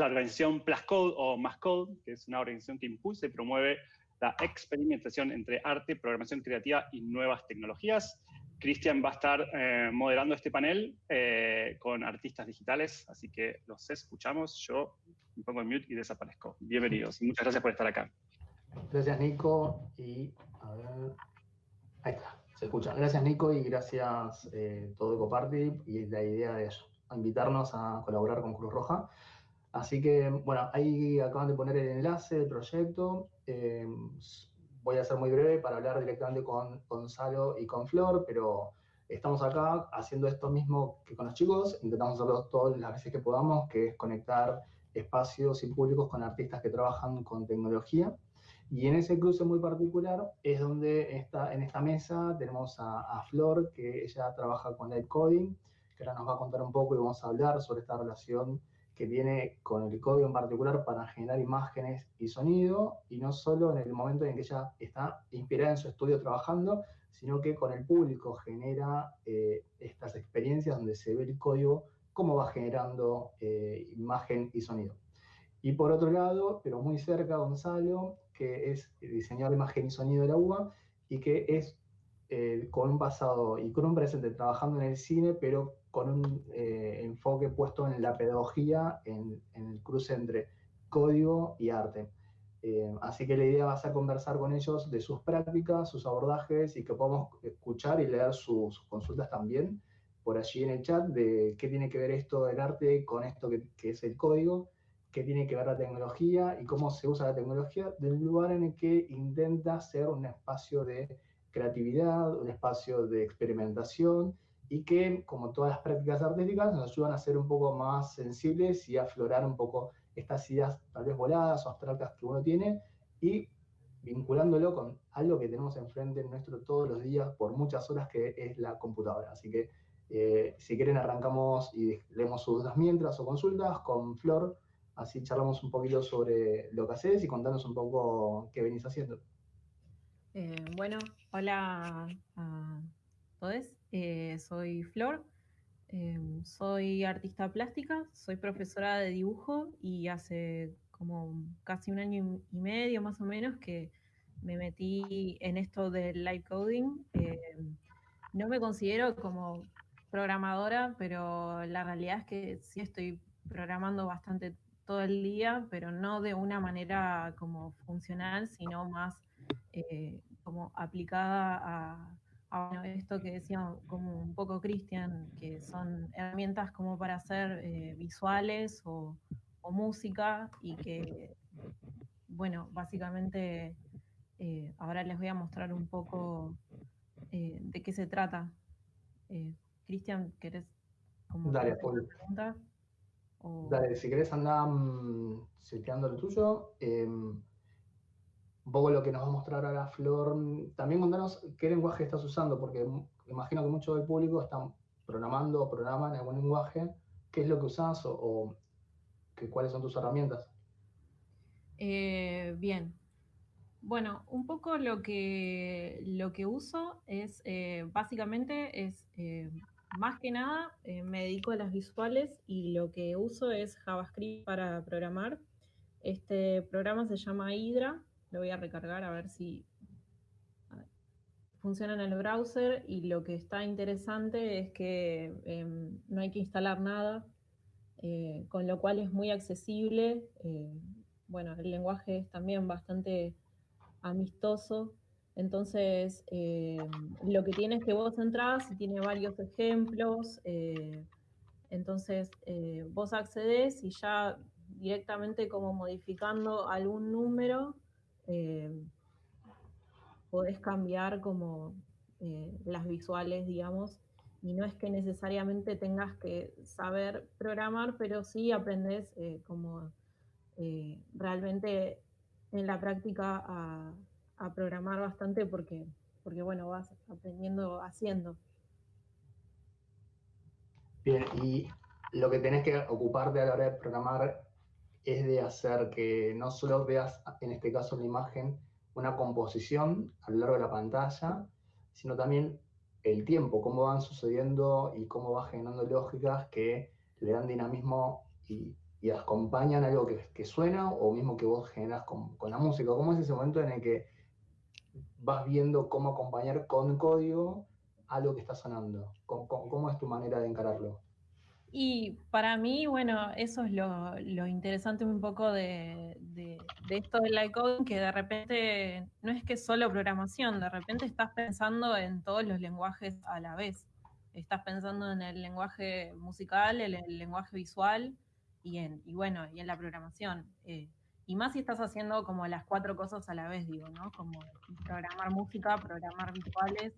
la organización Plascode o Mascode, que es una organización que impulsa y promueve la experimentación entre arte, programación creativa y nuevas tecnologías. Cristian va a estar eh, moderando este panel eh, con artistas digitales, así que los escuchamos. Yo me pongo en mute y desaparezco. Bienvenidos y muchas gracias por estar acá. Gracias, Nico. Y a ver. Ahí está, se escucha. Gracias, Nico, y gracias eh, todo Ecoparty y la idea de invitarnos a colaborar con Cruz Roja. Así que, bueno, ahí acaban de poner el enlace del proyecto. Eh, voy a ser muy breve para hablar directamente con Gonzalo y con Flor, pero estamos acá haciendo esto mismo que con los chicos. Intentamos hacerlo todas las veces que podamos, que es conectar espacios y públicos con artistas que trabajan con tecnología. Y en ese cruce muy particular es donde está, en esta mesa tenemos a, Flor, que ella trabaja con Light Coding, que ahora nos va a contar un poco y vamos a hablar sobre esta relación que viene con el código en particular para generar imágenes y sonido, y no solo en el momento en que ella está inspirada en su estudio trabajando, sino que con el público genera eh, estas experiencias donde se ve el código, cómo va generando eh, imagen y sonido. Y por otro lado, pero muy cerca, Gonzalo, que es diseñador de imagen y sonido de la UBA, y que es eh, con un pasado y con un presente trabajando en el cine, pero con un eh, enfoque puesto en la pedagogía, en, el cruce entre código y arte. Eh, así que la idea va a ser conversar con ellos de sus prácticas, sus abordajes y que podamos escuchar y leer sus, consultas también por allí en el chat de qué tiene que ver esto del arte con esto que, que, es el código, qué tiene que ver la tecnología y cómo se usa la tecnología del lugar en el que intenta ser un espacio de creatividad, un espacio de experimentación y que, como todas las prácticas artísticas, nos ayudan a ser un poco más sensibles y aflorar un poco estas ideas tal vez voladas o abstractas que uno tiene y vinculándolo con algo que tenemos enfrente nuestro todos los días por muchas horas que es la computadora. Así que eh, si quieren arrancamos y leemos sus dudas mientras o consultas con Flor, así charlamos un poquito sobre lo que haces y contanos un poco qué venís haciendo. Eh, bueno, hola a. Eh, soy Flor, em, soy artista plástica, soy profesora de dibujo y hace como casi un año y medio más o menos que me metí en esto del live coding. Em, no me considero como programadora, pero la realidad es que sí estoy programando bastante todo el día, pero no de una manera como funcional, sino más eh, como aplicada a, bueno, esto que decía como un poco Cristian, que son herramientas como para hacer eh, visuales o, música y que, bueno, básicamente eh, ahora les voy a mostrar un poco eh, de qué se trata. Cristian, ¿querés como Dale, pregunta? Dale, si querés andar um, lo tuyo. Em, un poco lo que nos va a mostrar ahora Flor. También contanos qué lenguaje estás usando, porque imagino que mucho del público están programando o programan algún lenguaje. ¿Qué es lo que usas o, cuáles son tus herramientas? Eh, bien. Bueno, un poco lo que, lo que uso es, eh, básicamente, es eh, más que nada, me dedico a las visuales y lo que uso es JavaScript para programar. Este programa se llama Hydra, lo voy a recargar a ver si funciona en el browser y lo que está interesante es que em, no hay que instalar nada, eh, con lo cual es muy accesible. Eh, bueno, el lenguaje es también bastante amistoso. Entonces, em, lo que tiene es que vos entrás y tiene varios ejemplos. Eh, entonces, vos accedes y ya directamente como modificando algún número, eh, podés cambiar como eh, las visuales, digamos, y no es que necesariamente tengas que saber programar, pero sí aprendes eh, como realmente en la práctica a, programar bastante porque, porque, bueno, vas aprendiendo haciendo. Bien, y lo que tenés que ocuparte a la hora de programar es de hacer que no solo veas, en este caso la imagen, una composición a lo largo de la pantalla, sino también el tiempo, cómo van sucediendo y cómo va generando lógicas que le dan dinamismo y y acompañan algo que, suena o mismo que vos generas con, la música. ¿Cómo es ese momento en el que vas viendo cómo acompañar con código algo que está sonando? ¿Cómo, es tu manera de encararlo? Y para mí, bueno, eso es lo, interesante un poco de, esto del live coding, que de repente no es que solo programación, de repente estás pensando en todos los lenguajes a la vez. Estás pensando en el lenguaje musical, en el lenguaje visual, y, en, y bueno, y en la programación. Eh, y más si estás haciendo como las cuatro cosas a la vez, digo, ¿no? Como programar música, programar visuales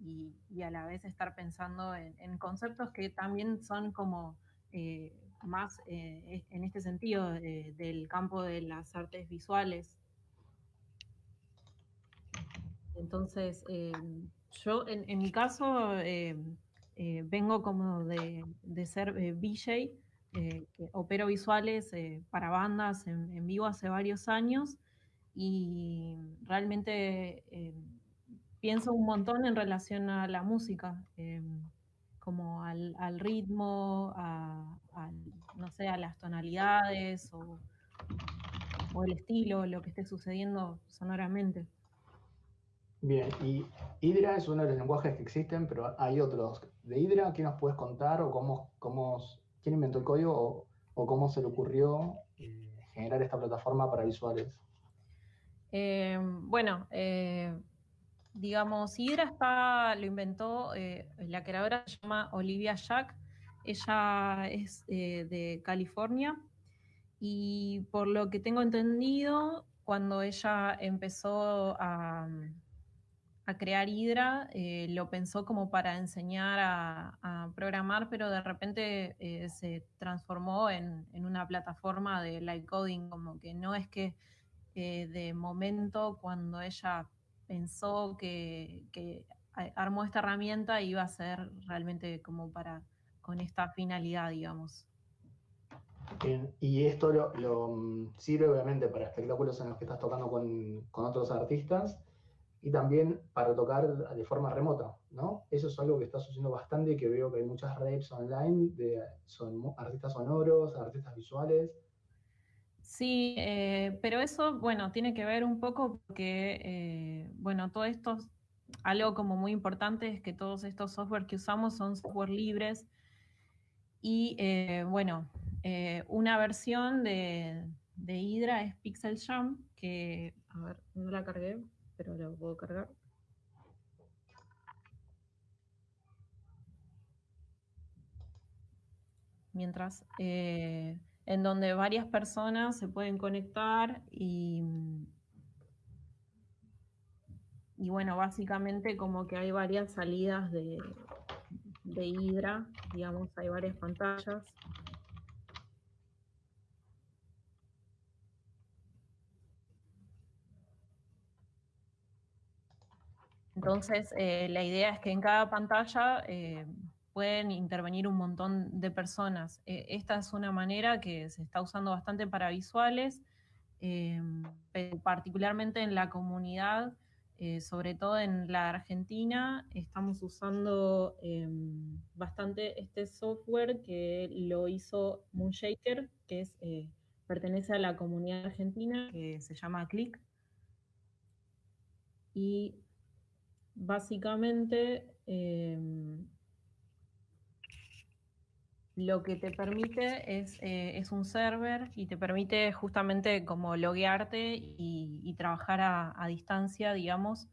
y, a la vez estar pensando en, conceptos que también son como eh, más eh, en este sentido del campo de las artes visuales. Entonces, yo en, mi caso vengo como de, ser VJ, eh, opero visuales eh, para bandas en, vivo hace varios años y realmente eh, pienso un montón en relación a la música, como al, ritmo, a, no sé, a las tonalidades o, o el estilo, lo que esté sucediendo sonoramente. Bien, y Hydra es uno de los lenguajes que existen, pero hay otros. ¿De Hydra qué nos puedes contar o cómo, cómo quién inventó el código o, cómo se le ocurrió eh, generar esta plataforma para visuales. Eh, bueno, eh, digamos, Hydra está, lo inventó, la creadora se llama Olivia Jack, ella es de California. Y por lo que tengo entendido, cuando ella empezó a, crear Hydra, eh, lo pensó como para enseñar a, programar, pero de repente eh, se transformó en, una plataforma de live coding, como que no es que eh, de momento cuando ella pensó que, armó esta herramienta iba a ser realmente como para con esta finalidad, digamos. y esto lo, mm, sirve obviamente para espectáculos en los que estás tocando con, con otros artistas, y también para tocar de forma remota, ¿no? Eso es algo que está sucediendo bastante, que veo que hay muchas redes online de son artistas sonoros, artistas visuales. Sí, eh, pero eso, bueno, tiene que ver un poco porque, eh, bueno, todo esto, algo como muy importante es que todos estos software que usamos son software libres y, eh, bueno, una versión de, de Hydra es Pixel Jam, que, a ver, no la cargué, pero lo puedo cargar. Mientras, en donde varias personas se pueden conectar y, y bueno, básicamente como que hay varias salidas de, de Hydra, digamos, hay varias pantallas. Entonces, eh, la idea es que en cada pantalla eh, pueden intervenir un montón de personas. Eh, esta es una manera que se está usando bastante para visuales, particularmente en la comunidad, sobre todo en la Argentina, estamos usando bastante este software que lo hizo Moonshaker, que pertenece a la comunidad argentina, que se llama Click. Y básicamente lo que te permite es, eh, es, un server y te permite justamente como loguearte y, trabajar a, distancia, digamos,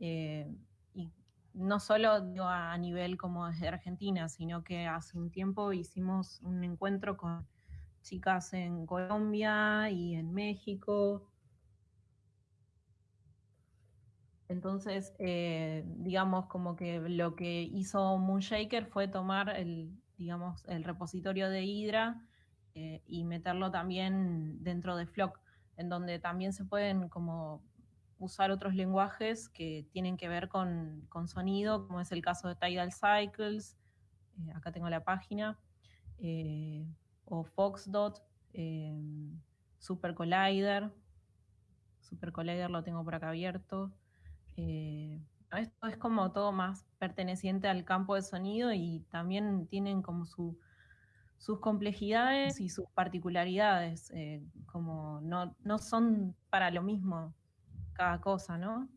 eh, y no solo a nivel como desde Argentina, sino que hace un tiempo hicimos un encuentro con chicas en Colombia y en México, Entonces, eh, digamos, como que lo que hizo Moonshaker fue tomar el, digamos, el repositorio de Hydra eh, y meterlo también dentro de Flock, en donde también se pueden como usar otros lenguajes que tienen que ver con, sonido, como es el caso de Tidal Cycles, eh, acá tengo la página, o Foxdot, Super Collider, Super Collider lo tengo por acá abierto, eh, esto es como todo más perteneciente al campo de sonido y también tienen como su sus complejidades y sus particularidades, eh, como no, no son para lo mismo cada cosa, ¿no?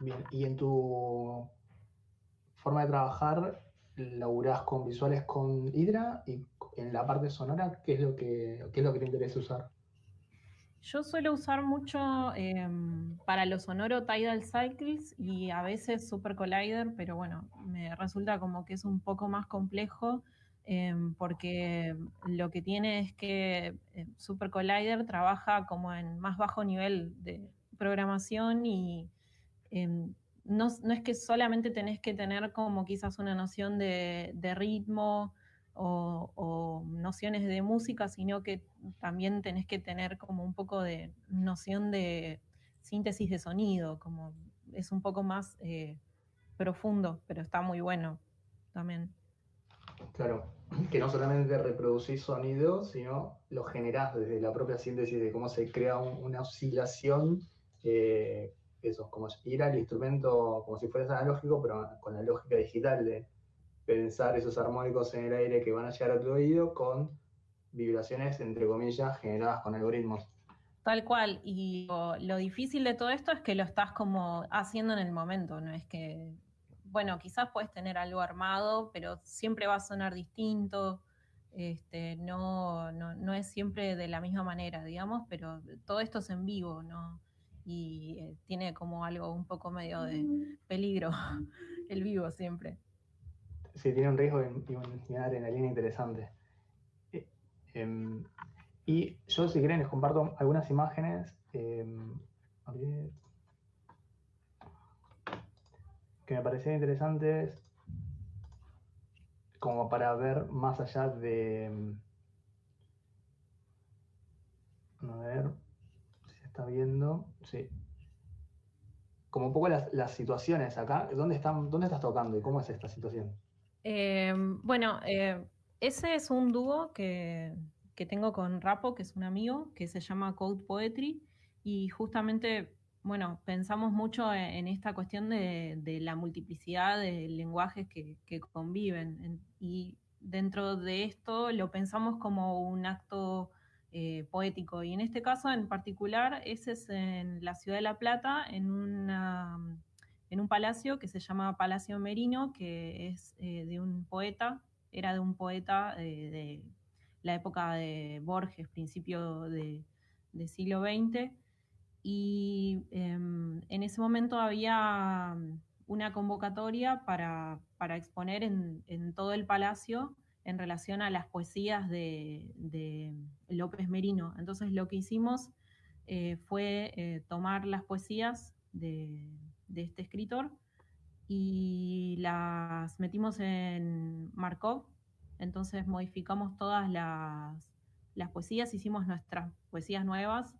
Bien, y en tu forma de trabajar, laburás con visuales con Hydra y en la parte sonora, ¿qué es lo que, qué es lo que te interesa usar? Yo suelo usar mucho em, para lo sonoro Tidal Cycles y a veces Super Collider, pero bueno, me resulta como que es un poco más complejo em, porque lo que tiene es que eh, Super Collider trabaja como en más bajo nivel de programación y em, no, es que solamente tenés que tener como quizás una noción de ritmo, o, nociones de música, sino que también tenés que tener como un poco de noción de síntesis de sonido, como es un poco más eh, profundo, pero está muy bueno también. Claro, que no solamente reproducís sonido, sino lo generás desde la propia síntesis de cómo se crea una oscilación, eh, eso, como ir al instrumento como si fuese analógico, pero con la lógica digital de pensar esos armónicos en el aire que van a llegar a tu oído con vibraciones, entre comillas, generadas con algoritmos. Tal cual, y lo, difícil de todo esto es que lo estás como haciendo en el momento, no es que, bueno, quizás puedes tener algo armado, pero siempre va a sonar distinto, este, no, no, es siempre de la misma manera, digamos, pero todo esto es en vivo, ¿no? Y eh, tiene como algo un poco medio de mm. peligro, el vivo siempre sí, tiene un riesgo y, una adrenalina interesante. Eh, em, y yo, si quieren, les comparto algunas imágenes em, que me parecían interesantes como para ver más allá de... Em, a ver si se está viendo. Sí. Como un poco las, las situaciones acá. ¿Dónde, están, ¿Dónde estás tocando y cómo es esta situación? Em, bueno, eh, ese es un dúo que, tengo con Rapo, que es un amigo, que se llama Code Poetry, y justamente, bueno, pensamos mucho e, en, esta cuestión de, la multiplicidad de lenguajes que, conviven, y dentro de esto lo pensamos como un acto eh, poético, y en este caso en particular, ese es en la ciudad de La Plata, en una en un palacio que se llama Palacio Merino, que es eh, de un poeta, era de un poeta eh, de la época de Borges, principio de, siglo XX, y em, en ese momento había una convocatoria para, exponer en, todo el palacio en relación a las poesías de, López Merino. Entonces lo que hicimos eh, fue tomar las poesías de, de este escritor y las metimos en Markov, entonces modificamos todas las, poesías, hicimos nuestras poesías nuevas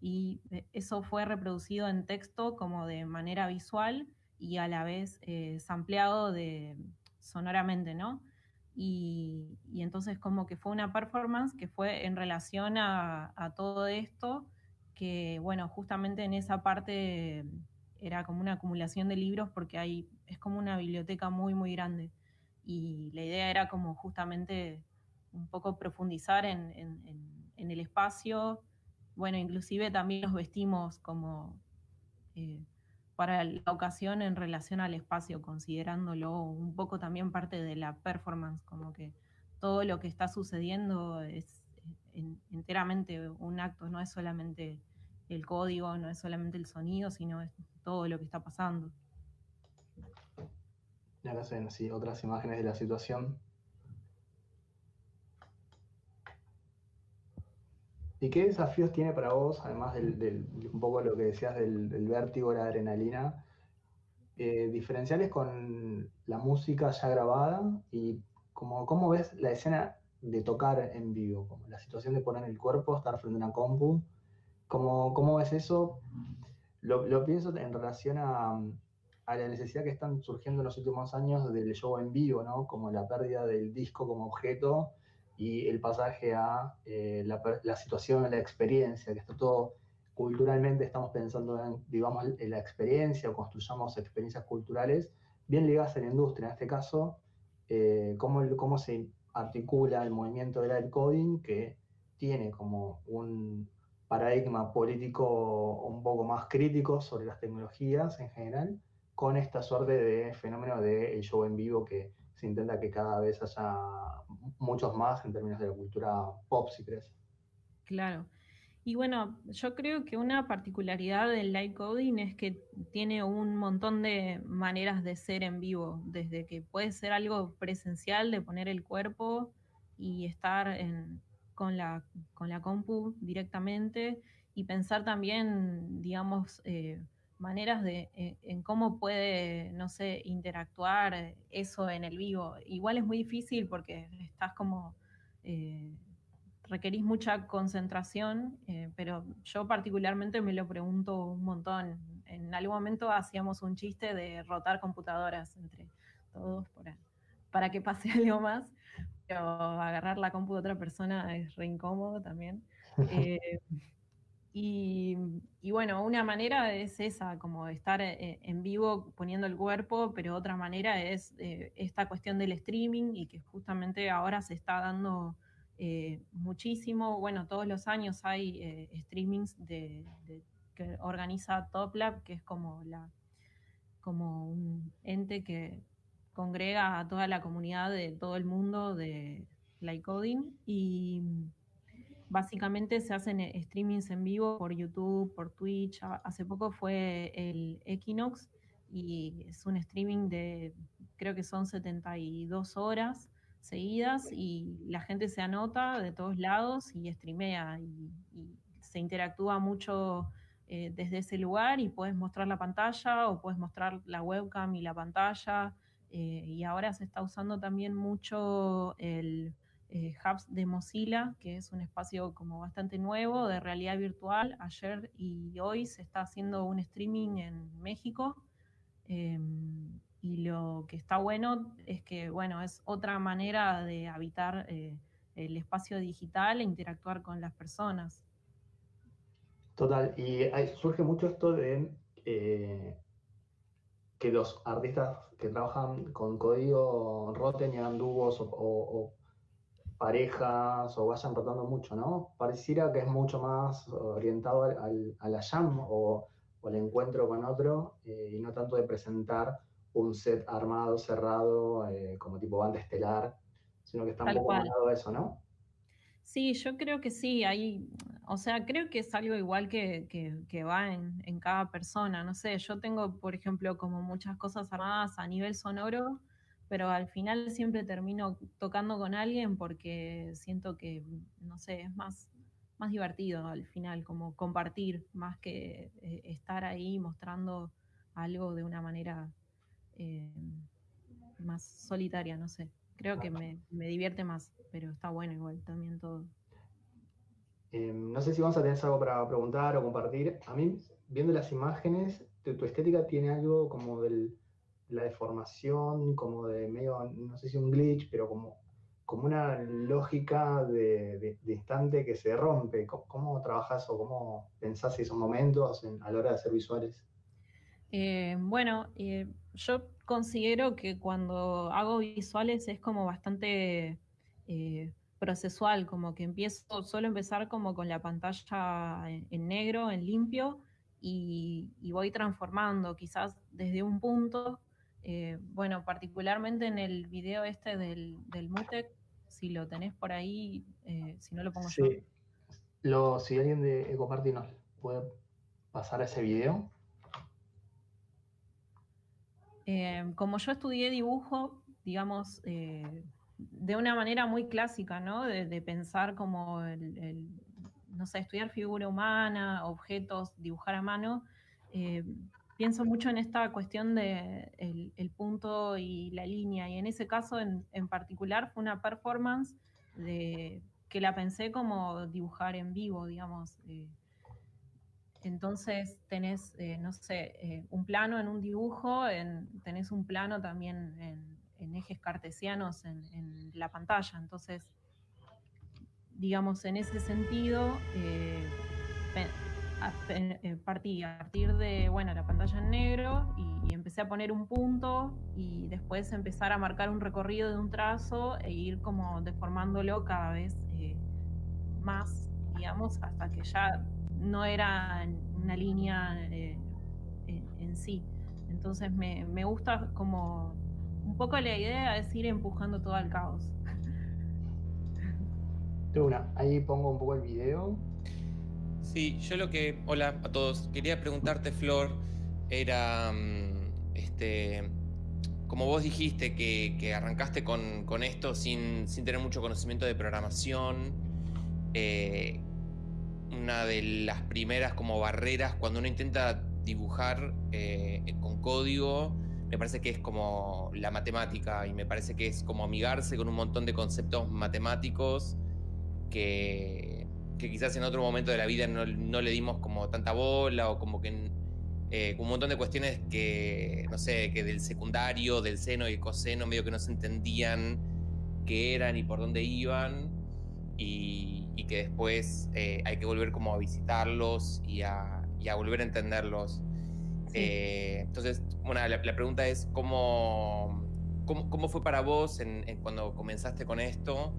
y eh, eso fue reproducido en texto como de manera visual y a la vez eh, sampleado de, sonoramente, ¿no? Y, entonces como que fue una performance que fue en relación a, a todo esto, que bueno, justamente en esa parte era como una acumulación de libros porque hay, es como una biblioteca muy, muy grande. Y la idea era como justamente un poco profundizar en, el espacio. Bueno, inclusive también nos vestimos como eh, para la ocasión en relación al espacio, considerándolo un poco también parte de la performance, como que todo lo que está sucediendo es enteramente un acto, no es solamente el código, no es solamente el sonido, sino es todo lo que está pasando. Y acá se ven otras imágenes de la situación. ¿Y qué desafíos tiene para vos, además del, un poco lo que decías del, vértigo, la adrenalina, eh, diferenciales con la música ya grabada y como, cómo ves la escena de tocar en vivo, como la situación de poner el cuerpo, estar frente a una compu, ¿cómo, cómo ves eso? Lo, pienso en relación a, la necesidad que están surgiendo en los últimos años del show en vivo, ¿no? Como la pérdida del disco como objeto y el pasaje a eh, la, situación, la experiencia, que está todo culturalmente, estamos pensando en, digamos, en la experiencia o construyamos experiencias culturales bien ligadas a la industria. En este caso, eh, cómo, cómo se articula el movimiento del coding que tiene como un paradigma político un poco más crítico sobre las tecnologías en general, con esta suerte de fenómeno del el show en vivo que se intenta que cada vez haya muchos más en términos de la cultura pop, si crees. Claro. Y bueno, yo creo que una particularidad del live coding es que tiene un montón de maneras de ser en vivo, desde que puede ser algo presencial, de poner el cuerpo y estar con, la, con la compu directamente, y pensar también, digamos, eh, maneras de eh, en cómo puede, no sé, interactuar eso en el vivo. Igual es muy difícil porque estás como... Eh, requerís mucha concentración, eh, pero yo particularmente me lo pregunto un montón. En algún momento hacíamos un chiste de rotar computadoras entre todos para, para que pase algo más, pero agarrar la compu de otra persona es re incómodo también. Eh, y, bueno, una manera es esa, como estar eh, en vivo poniendo el cuerpo, pero otra manera es esta cuestión del streaming y que justamente ahora se está dando eh, muchísimo. Bueno, todos los años hay eh, streamings de, que organiza TopLab, que es como, la, como un ente que congrega a toda la comunidad de todo el mundo de Light Coding y básicamente se hacen eh, streamings en vivo por YouTube, por Twitch. Hace poco fue el Equinox y es un streaming de creo que son 72 horas seguidas y la gente se anota de todos lados y streamea y, se interactúa mucho eh, desde ese lugar y puedes mostrar la pantalla o puedes mostrar la webcam y la pantalla. Eh, y ahora se está usando también mucho el eh, Hubs de Mozilla, que es un espacio como bastante nuevo de realidad virtual. Ayer y hoy se está haciendo un streaming en México. Em, y lo que está bueno es que, bueno, es otra manera de habitar eh, el espacio digital e interactuar con las personas. Total, y surge mucho esto de eh, que los artistas que trabajan con código roten y hagan dúos o, parejas o vayan rotando mucho, ¿no? Pareciera que es mucho más orientado al, a la jam o, al encuentro con otro eh, y no tanto de presentar un set armado, cerrado, eh, como tipo banda estelar, sino que está un poco a eso, ¿no? Sí, yo creo que sí, hay, o sea, creo que es algo igual que, que, va en, en, cada persona, no sé, yo tengo, por ejemplo, como muchas cosas armadas a nivel sonoro, pero al final siempre termino tocando con alguien porque siento que, no sé, es más, más divertido al final, como compartir, más que eh, estar ahí mostrando algo de una manera eh, más solitaria, no sé. Creo que me, divierte más, pero está bueno igual también todo. Em, no sé si vamos a tener algo para preguntar o compartir. A mí, viendo las imágenes, tu, estética tiene algo como de la deformación, como de medio, no sé si un glitch, pero como, como una lógica de, instante que se rompe. ¿Cómo, trabajas o cómo pensás esos momentos a la hora de hacer visuales? Eh, bueno, eh, yo considero que cuando hago visuales es como bastante eh, procesual, como que empiezo, suelo empezar como con la pantalla en, negro, en limpio, y, voy transformando quizás desde un punto, bueno, particularmente en el video este del, del Mutec, si lo tenés por ahí, si no lo pongo yo. Lo, si alguien de Ecoparty nos puede pasar ese video. Em, como yo estudié dibujo, digamos, eh, de una manera muy clásica, ¿no? De, pensar como el, no sé, estudiar figura humana, objetos, dibujar a mano. Eh, pienso mucho en esta cuestión de punto y la línea, y en ese caso en, particular fue una performance de, que la pensé como dibujar en vivo, digamos. Eh, entonces tenés, eh, no sé, eh, un plano en un dibujo, tenés un plano también en, ejes cartesianos en, la pantalla. Entonces, digamos, en ese sentido, eh, partí a partir de, bueno, la pantalla en negro y, empecé a poner un punto y después empezar a marcar un recorrido de un trazo e ir como deformándolo cada vez más, digamos, hasta que ya no era una línea eh, en, sí. Entonces me, me gusta como un poco la idea es ir empujando todo al caos. una, ahí pongo un poco el video Sí, yo lo que. Hola a todos. Quería preguntarte, Flor, era. Mm, este. Como vos dijiste que, arrancaste con, esto sin, tener mucho conocimiento de programación, eh, una de las primeras como barreras cuando uno intenta dibujar eh, con código, me parece que es como la matemática y me parece que es como amigarse con un montón de conceptos matemáticos que que quizás en otro momento de la vida no, le dimos como tanta bola o como que eh, un montón de cuestiones que, no sé, que del secundario, del seno y el coseno, medio que no se entendían qué eran y por dónde iban. Y, que después eh, hay que volver como a visitarlos y a, volver a entenderlos. Eh, entonces, bueno, la, pregunta es ¿cómo, cómo, fue para vos en, cuando comenzaste con esto?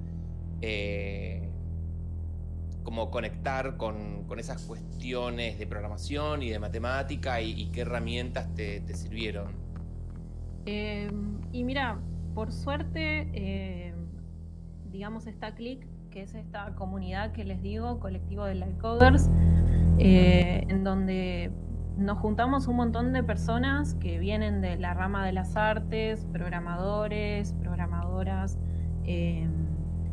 como conectar con, esas cuestiones de programación y de matemática y, qué herramientas te, sirvieron? Em, y mira, por suerte, em, digamos, está Click, que es esta comunidad que les digo, colectivo de Lightcoders, eh, en donde nos juntamos un montón de personas que vienen de la rama de las artes, programadores, programadoras, em,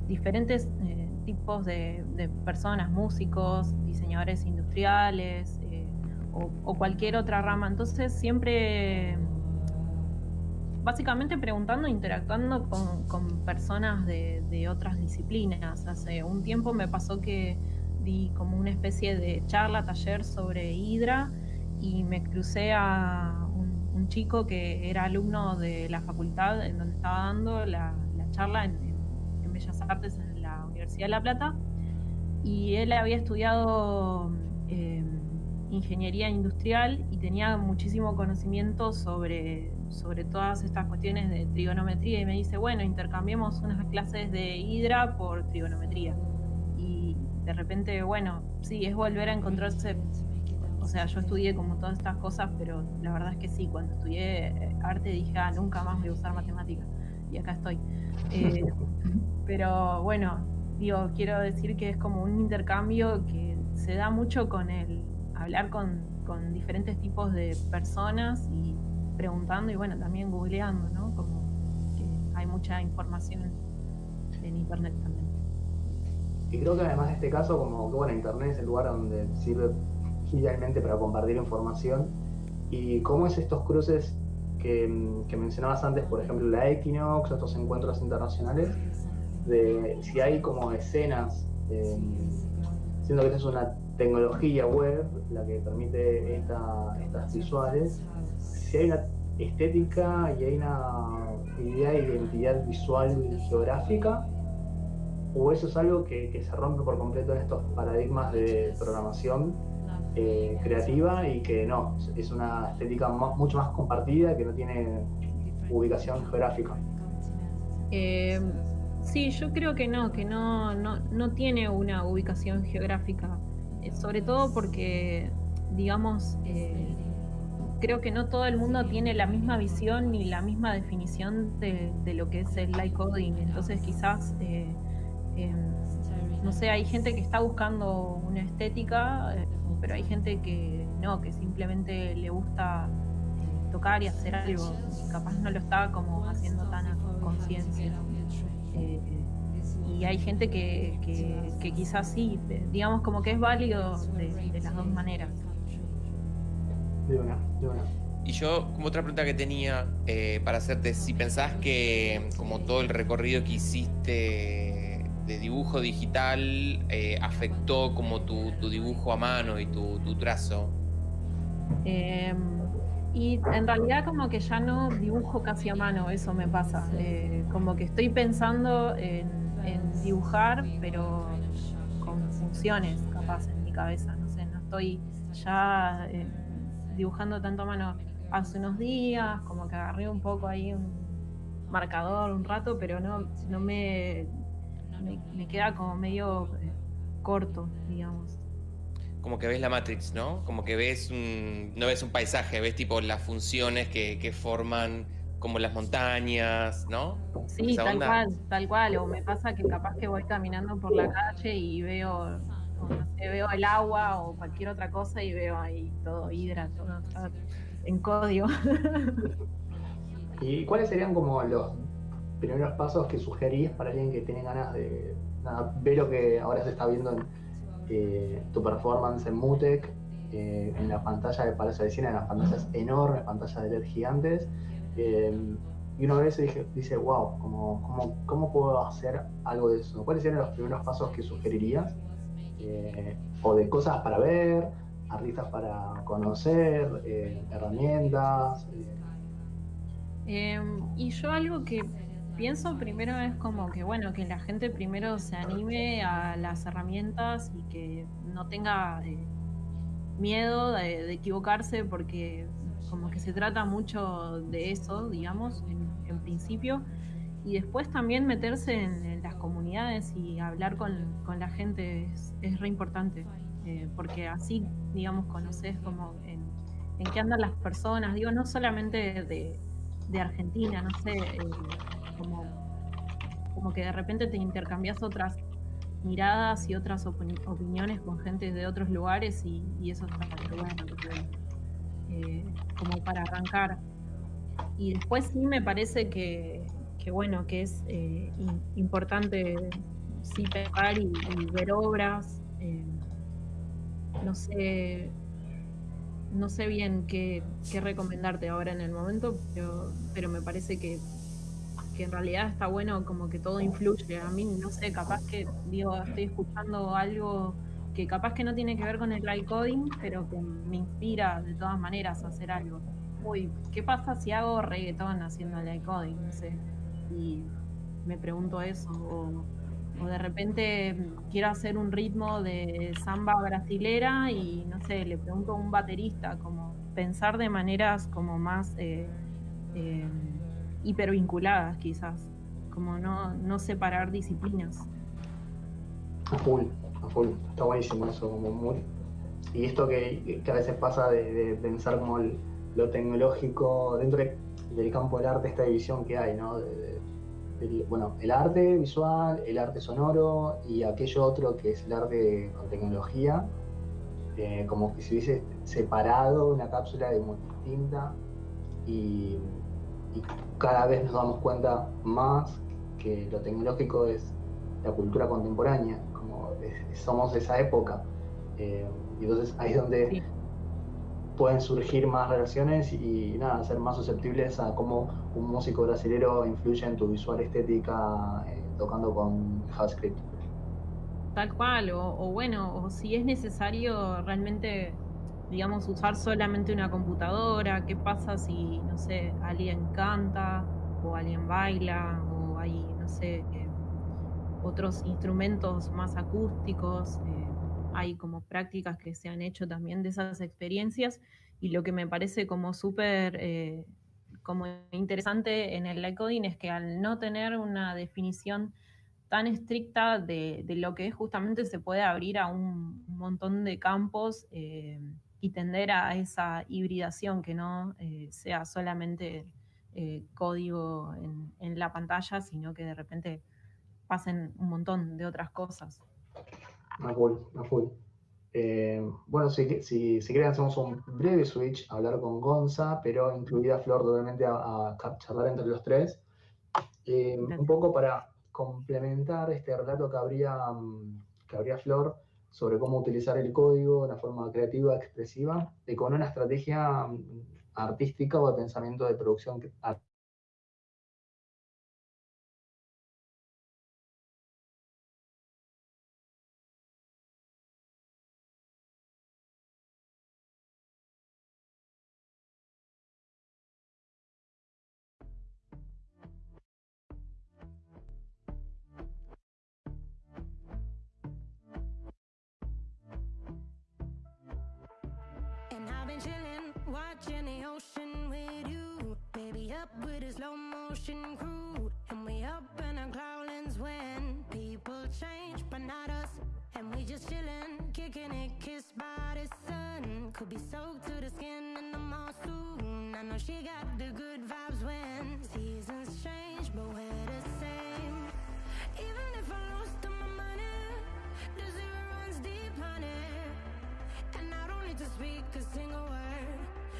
diferentes eh, tipos de, personas, músicos, diseñadores industriales eh, o, cualquier otra rama. Entonces siempre, básicamente preguntando, interactuando con, personas de, otras disciplinas. Hace un tiempo me pasó que di como una especie de charla, taller sobre Hydra y me crucé a un, chico que era alumno de la facultad en donde estaba dando la, charla en, en Bellas Artes en Universidad de La Plata y él había estudiado eh, ingeniería industrial y tenía muchísimo conocimiento sobre, sobre todas estas cuestiones de trigonometría y me dice, bueno, intercambiemos unas clases de hidra por trigonometría. Y de repente, bueno, sí, es volver a encontrarse, o sea, yo estudié como todas estas cosas, pero la verdad es que sí, cuando estudié arte dije, ah, nunca más voy a usar matemáticas. Y acá estoy. Eh, pero bueno, digo, quiero decir que es como un intercambio que se da mucho con el hablar con, diferentes tipos de personas y preguntando y bueno, también googleando, ¿no? Como que hay mucha información en internet también. Y creo que además de este caso, como que bueno, internet es el lugar donde sirve idealmente para compartir información y cómo es estos cruces que, que mencionabas antes, por ejemplo, la Equinox, estos encuentros internacionales, de si hay como escenas, eh, siendo que esta es una tecnología web la que permite estas visuales, si hay una estética y hay una idea de identidad visual y geográfica, o eso es algo que, se rompe por completo en estos paradigmas de programación eh, creativa y que no, es una estética mucho más compartida que no tiene ubicación geográfica. Eh, Sí, yo creo que no, que no, no, tiene una ubicación geográfica, eh, sobre todo porque, digamos, eh, creo que no todo el mundo tiene la misma visión ni la misma definición de, lo que es el light coding, entonces quizás, eh, em, no sé, hay gente que está buscando una estética, pero hay gente que no, que simplemente le gusta tocar y hacer algo, capaz no lo está como haciendo tan a conciencia. Eh, y hay gente que, que, quizás sí, digamos como que es válido de, las dos maneras. Y yo, como otra pregunta que tenía eh, para hacerte, si pensás que como todo el recorrido que hiciste de dibujo digital eh, afectó como tu, dibujo a mano y tu, tu trazo. Eh, y en realidad como que ya no dibujo casi a mano, eso me pasa. Eh, como que estoy pensando en, dibujar, pero con funciones capaz en mi cabeza. No sé, no estoy ya eh, dibujando tanto a mano hace unos días, como que agarré un poco ahí un marcador un rato, pero no, no me, me, queda como medio eh, corto, digamos. Como que ves la Matrix, ¿no? Como que ves un, no ves un paisaje, ves tipo las funciones que, que forman como las montañas, ¿no? Sí, tal cual, tal cual. O me pasa que capaz que voy caminando por la calle y veo, veo el agua o cualquier otra cosa y veo ahí todo hidra, todo, en código. ¿Y cuáles serían como los primeros pasos que sugerís para alguien que tiene ganas de ver lo que ahora se está viendo en eh, tu performance en Mutec, eh, en la pantalla de Palacio de Cine, en las pantallas enormes, pantallas de LED gigantes? Eh, y una vez dice, dice wow, ¿cómo, cómo, puedo hacer algo de eso? ¿Cuáles serían los primeros pasos que sugerirías? Eh, o de cosas para ver, artistas para conocer, eh, herramientas. Em, y yo algo que pienso primero es como que, bueno, que la gente primero se anime a las herramientas y que no tenga miedo de, equivocarse porque como que se trata mucho de eso, digamos, en, principio, y después también meterse en, las comunidades y hablar con, la gente es, re importante, eh, porque así, digamos, conoces como en, qué andan las personas, digo, no solamente de, Argentina, no sé, eh, como, como que de repente te intercambias otras miradas y otras opiniones con gente de otros lugares y, eso está bueno. Eh, como para arrancar. Y después sí me parece que, bueno, que es eh, importante sí pegar y, ver obras. Eh, no sé, no sé bien qué, recomendarte ahora en el momento, pero, pero me parece que, que, en realidad está bueno como que todo influye. A mí, no sé, capaz que digo, estoy escuchando algo que capaz que no tiene que ver con el light coding, pero que me inspira de todas maneras a hacer algo. Uy, ¿qué pasa si hago reggaetón haciendo light coding? No sé. Y me pregunto eso. O, de repente quiero hacer un ritmo de samba brasilera y no sé, le pregunto a un baterista, como pensar de maneras como más eh, eh, hipervinculadas quizás, como no, no separar disciplinas. Full está buenísimo eso, como muy... Y esto que, a veces pasa de, pensar como lo tecnológico dentro del campo del arte, esta división que hay, ¿no? bueno, el arte visual, el arte sonoro y aquello otro que es el arte con tecnología, eh, como que se hubiese separado una cápsula de muy distinta y, cada vez nos damos cuenta más que lo tecnológico es la cultura contemporánea somos de esa época. Eh, y entonces ahí es donde pueden surgir más relaciones y, nada, ser más susceptibles a cómo un músico brasileño influye en tu visual estética eh, tocando con JavaScript. Tal cual, o, bueno, o si es necesario realmente, digamos, usar solamente una computadora, ¿qué pasa si, no sé, alguien canta o alguien baila o hay, no sé, eh, otros instrumentos más acústicos. Eh, hay como prácticas que se han hecho también de esas experiencias y lo que me parece como súper eh, interesante en el light es que al no tener una definición tan estricta de, lo que es justamente se puede abrir a un, montón de campos eh, y tender a esa hibridación que no sea solamente código en, en, la pantalla, sino que de repente pasen un montón de otras cosas. A full. Eh, bueno, si, si, si quieren hacemos un breve switch a hablar con Gonza, pero incluida Flor totalmente a, charlar entre los tres. Eh, un poco para complementar este relato que habría, mm, que habría Flor sobre cómo utilizar el código de una forma creativa, expresiva, y con una estrategia mm, artística o de pensamiento de producción ocean with you. Baby, up with a slow motion crew. And we up in our growlings when People change, but not us. And we just chillin', kicking it, kissed by the sun. Could be soaked to the skin in the mall soon I know she got the good vibes when Seasons change, but we're the same. Even if I lost all my money The zero runs deep, honey. And I don't need to speak a single word.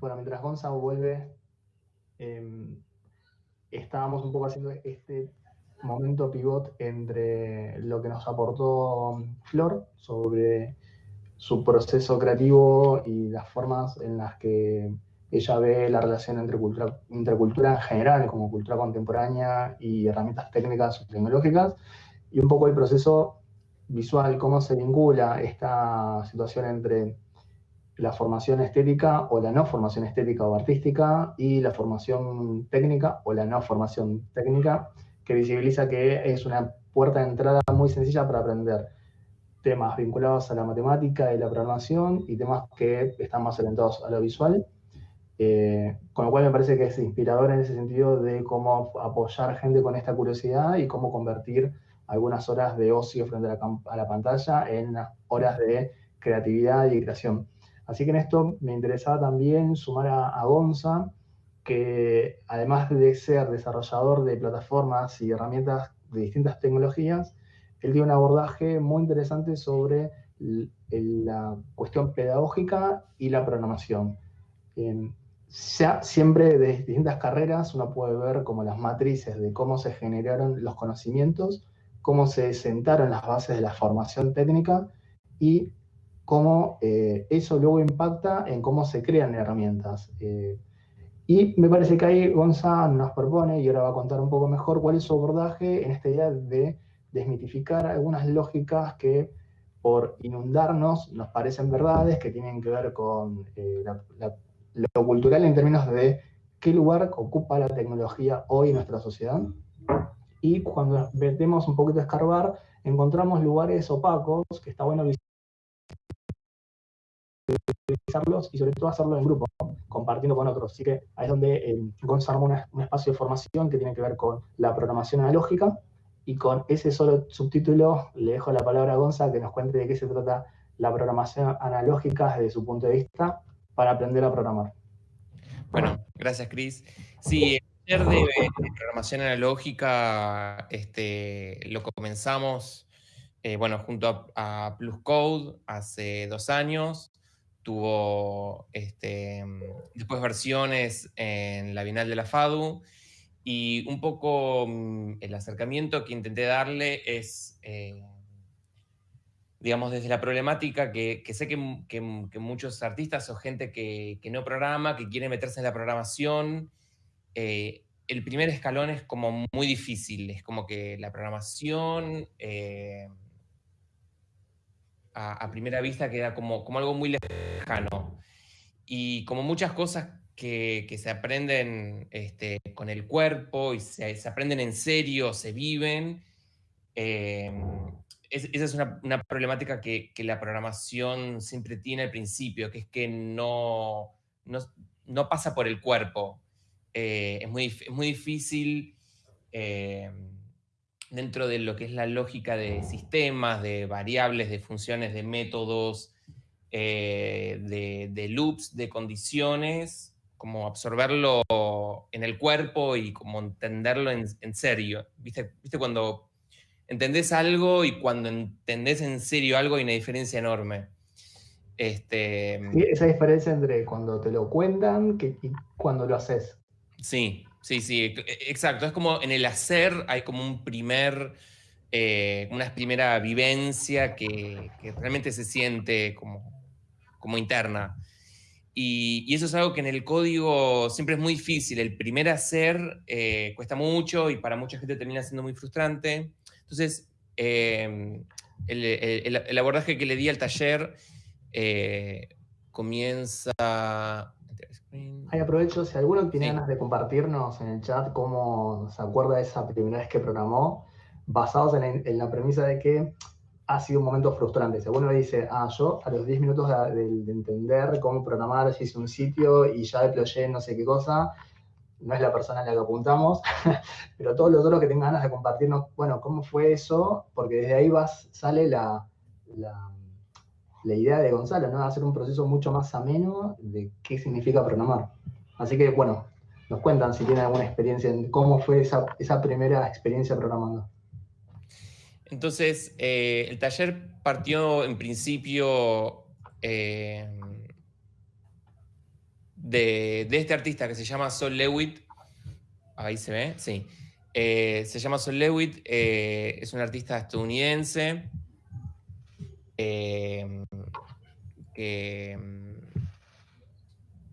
bueno, mientras Gonza vuelve, em, estábamos un poco haciendo este momento pivot entre lo que nos aportó Flor sobre su proceso creativo y las formas en las que ella ve la relación entre cultura, entre en general, como cultura contemporánea y herramientas técnicas o tecnológicas, y un poco el proceso visual, cómo se vincula esta situación entre la formación estética o la no formación estética o artística y la formación técnica o la no formación técnica, que visibiliza que es una puerta de entrada muy sencilla para aprender temas vinculados a la matemática y la programación y temas que están más orientados a lo visual. Eh, con lo cual me parece que es inspirador en ese sentido de cómo apoyar gente con esta curiosidad y cómo convertir algunas horas de ocio frente a la, a la pantalla en horas de creatividad y creación. Así que en esto me interesaba también sumar a, a Gonza, que además de ser desarrollador de plataformas y herramientas de distintas tecnologías, él tiene un abordaje muy interesante sobre la cuestión pedagógica y la programación. Ya siempre de distintas carreras uno puede ver como las matrices de cómo se generaron los conocimientos, cómo se sentaron las bases de la formación técnica y cómo eh, eso luego impacta en cómo se crean herramientas. Eh, y me parece que ahí Gonza nos propone, y ahora va a contar un poco mejor, cuál es su abordaje en esta idea de desmitificar algunas lógicas que por inundarnos nos parecen verdades, que tienen que ver con eh, lo cultural en términos de qué lugar ocupa la tecnología hoy en nuestra sociedad. Y cuando metemos un poquito a escarbar, encontramos lugares opacos que está bueno visualizarlos y sobre todo hacerlo en grupo, compartiendo con otros. Así que ahí es donde eh, armó un espacio de formación que tiene que ver con la programación analógica y con ese solo subtítulo le dejo la palabra a Gonza que nos cuente de qué se trata la programación analógica desde su punto de vista para aprender a programar. Bueno, gracias, Cris. Sí, el taller de programación analógica este, lo comenzamos, eh, bueno, junto a, a Plus Code hace dos años. Tuvo este, después versiones en la Bienal de la FADU y un poco mm, el acercamiento que intenté darle es, eh, digamos, desde la problemática que, que sé que, que que muchos artistas o gente que no programa, que quiere meterse en la programación, eh, el primer escalón es como muy difícil, es como que la programación eh, a, primera vista queda como, como algo muy lejano. Y como muchas cosas que, que se aprenden este, con el cuerpo y se, se aprenden en serio, se viven, eh, es- esa es una, una problemática que, que la programación siempre tiene al principio, que es que no, no, no pasa por el cuerpo. Eh, es, muy, es muy difícil eh, dentro de lo que es la lógica de sistemas, de variables, de funciones, de métodos, eh, de, de loops, de condiciones, como absorberlo en el cuerpo y como entenderlo en, en serio. ¿Viste, ¿Viste cuando entendés algo y cuando entendés en serio algo hay una diferencia enorme? Este, Sí, esa diferencia entre cuando te lo cuentan que- y cuando lo haces. Sí, Sí, sí, e, exacto. Es como en el hacer hay como un primer, eh, una primera vivencia que, realmente se siente como, como interna. Y, eso es algo que en el código siempre es muy difícil. El primer hacer eh, cuesta mucho y para mucha gente termina siendo muy frustrante. Entonces, eh, el, abordaje que le di al taller eh, comienza... Ahí aprovecho, si alguno tiene ganas de compartirnos en el chat cómo se acuerda de esa primera vez que programó, basados en la premisa de que ha sido un momento frustrante. Si alguno dice, ah, yo a los 10 minutos de, entender cómo programar, si hice un sitio y ya deployé no sé qué cosa, no es la persona a la que apuntamos, pero todos los otros que tengan ganas de compartirnos, bueno, cómo fue eso, porque desde ahí vas, sale la, la, idea de Gonzalo, ¿no? Hacer un proceso mucho más ameno de qué significa programar. Así que, bueno, nos cuentan si tienen alguna experiencia en cómo fue esa, esa primera experiencia programando. Entonces, eh, el taller partió en principio eh, de, este artista que se llama Sol Lewitt. Ahí se ve, sí. Eh, se llama Sol Lewitt, es un artista estadounidense que,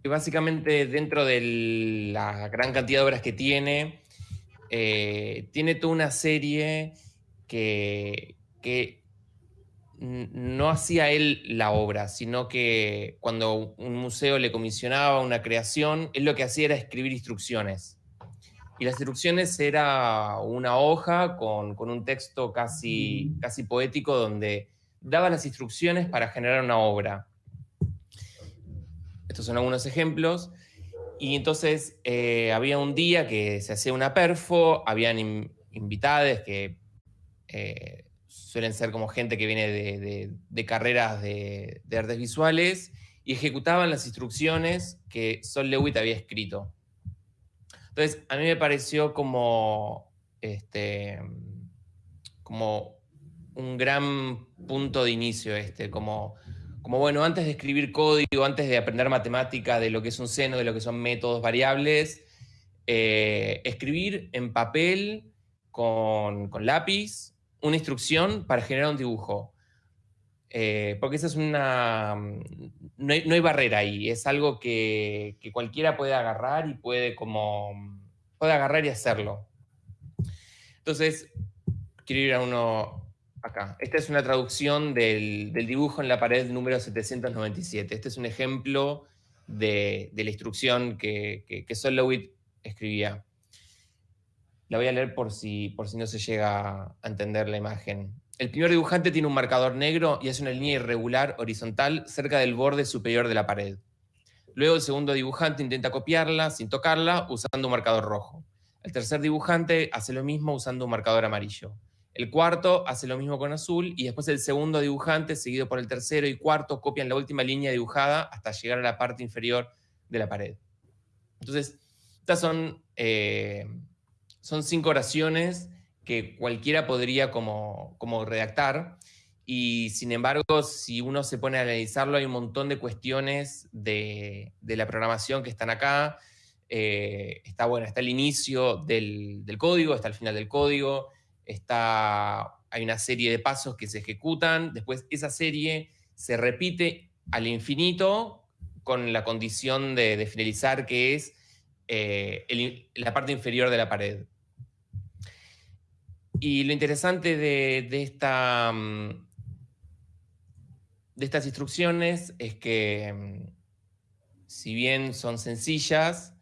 básicamente dentro de la gran cantidad de obras que tiene, tiene toda una serie que, no hacía él la obra, sino que cuando un museo le comisionaba una creación, él lo que hacía era escribir instrucciones. Y las instrucciones era una hoja con, un texto casi, casi poético donde daba las instrucciones para generar una obra. Estos son algunos ejemplos. Y entonces eh, había un día que se hacía una perfo, habían invitados que eh, suelen ser como gente que viene de, carreras de, artes visuales y ejecutaban las instrucciones que Sol Lewitt había escrito. Entonces, a mí me pareció como, este, como un gran punto de inicio este, como, como bueno, antes de escribir código, antes de aprender matemática, de lo que es un seno, de lo que son métodos variables, eh, escribir en papel con, con lápiz una instrucción para generar un dibujo. Eh, porque esa es una... No hay, barrera ahí, es algo que, cualquiera puede agarrar y puede como... puede agarrar y hacerlo. Entonces, quiero ir a uno acá. Esta es una traducción del, dibujo en la pared número 797. Este es un ejemplo de, la instrucción que, que, que Solowit escribía. La voy a leer por si, por si no se llega a entender la imagen. El primer dibujante tiene un marcador negro y hace una línea irregular horizontal cerca del borde superior de la pared. Luego el segundo dibujante intenta copiarla sin tocarla usando un marcador rojo. El tercer dibujante hace lo mismo usando un marcador amarillo. El cuarto hace lo mismo con azul y después el segundo dibujante, seguido por el tercero y cuarto, copian la última línea dibujada hasta llegar a la parte inferior de la pared. Entonces, estas son eh, son cinco oraciones que cualquiera podría como, como redactar. Y sin embargo, si uno se pone a analizarlo, hay un montón de cuestiones de, la programación que están acá. Eh, está, bueno, está el inicio del, código, está el final del código, hay una serie de pasos que se ejecutan, después esa serie se repite al infinito con la condición de, finalizar, que es eh, la parte inferior de la pared. Y lo interesante de, mm, estas instrucciones es que, mm, si bien son sencillas,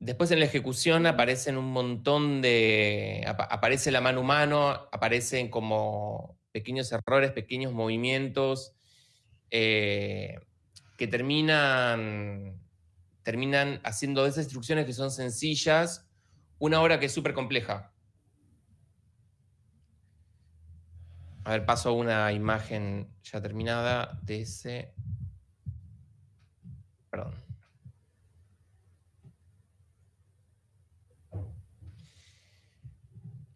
después en la ejecución aparecen un montón de... aparece la mano humano, aparecen como pequeños errores, pequeños movimientos eh, que terminan, terminan haciendo esas instrucciones que son sencillas una obra que es súper compleja. A ver, paso una imagen ya terminada de ese...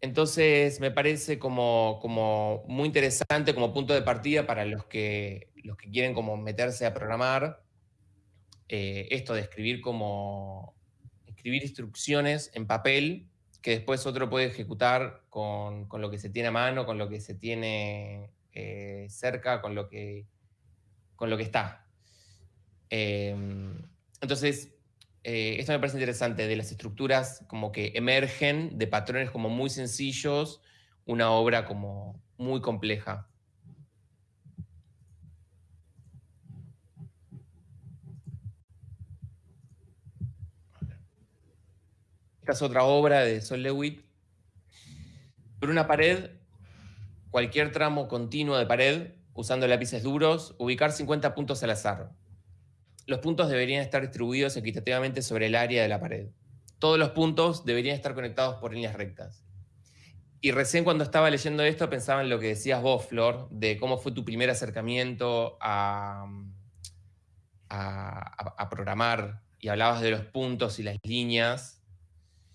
Entonces me parece como, muy interesante como punto de partida para los que, quieren como meterse a programar, eh, esto de escribir como, escribir instrucciones en papel que después otro puede ejecutar con, lo que se tiene a mano, con lo que se tiene eh, cerca, con lo que, con lo que está. Em, entonces, eh, esto me parece interesante, de las estructuras como que emergen de patrones como muy sencillos, una obra como muy compleja. Esta es otra obra de Sol Lewitt. Por una pared, cualquier tramo continuo de pared, usando lápices duros, ubicar 50 puntos al azar. Los puntos deberían estar distribuidos equitativamente sobre el área de la pared. Todos los puntos deberían estar conectados por líneas rectas. Y recién cuando estaba leyendo esto pensaba en lo que decías vos, Flor, de cómo fue tu primer acercamiento a, a programar y hablabas de los puntos y las líneas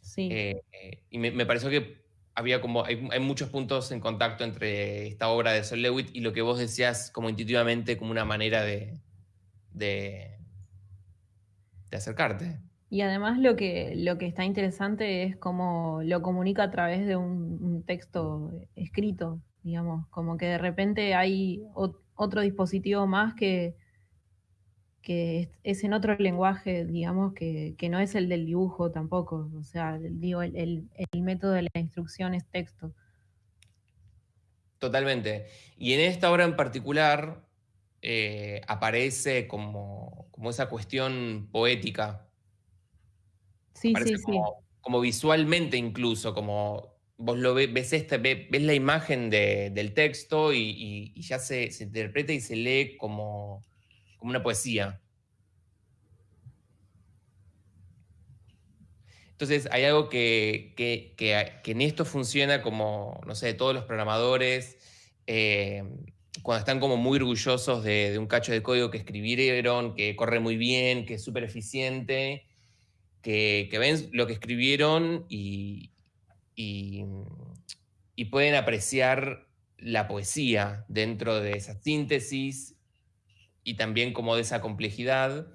Sí. Eh, y me, pareció que había como, hay, muchos puntos en contacto entre esta obra de Sol Lewitt y lo que vos decías como intuitivamente como una manera de, de, acercarte. Y además lo que, lo que está interesante es cómo lo comunica a través de un, texto escrito, digamos, como que de repente hay otro dispositivo más que, que es en otro lenguaje, digamos, que, no es el del dibujo tampoco. O sea, digo, el, método de la instrucción es texto. Totalmente. Y en esta obra en particular eh, aparece como, esa cuestión poética. Sí, sí, como, sí. Como visualmente incluso, como vos lo ves, ves, este, ves, la imagen del texto y, ya se, se interpreta y se lee como como una poesía. Entonces hay algo que, en esto funciona como, no sé, todos los programadores, eh, cuando están como muy orgullosos de, un cacho de código que escribieron, que corre muy bien, que es súper eficiente, que, ven lo que escribieron y, pueden apreciar la poesía dentro de esa síntesis y también como de esa complejidad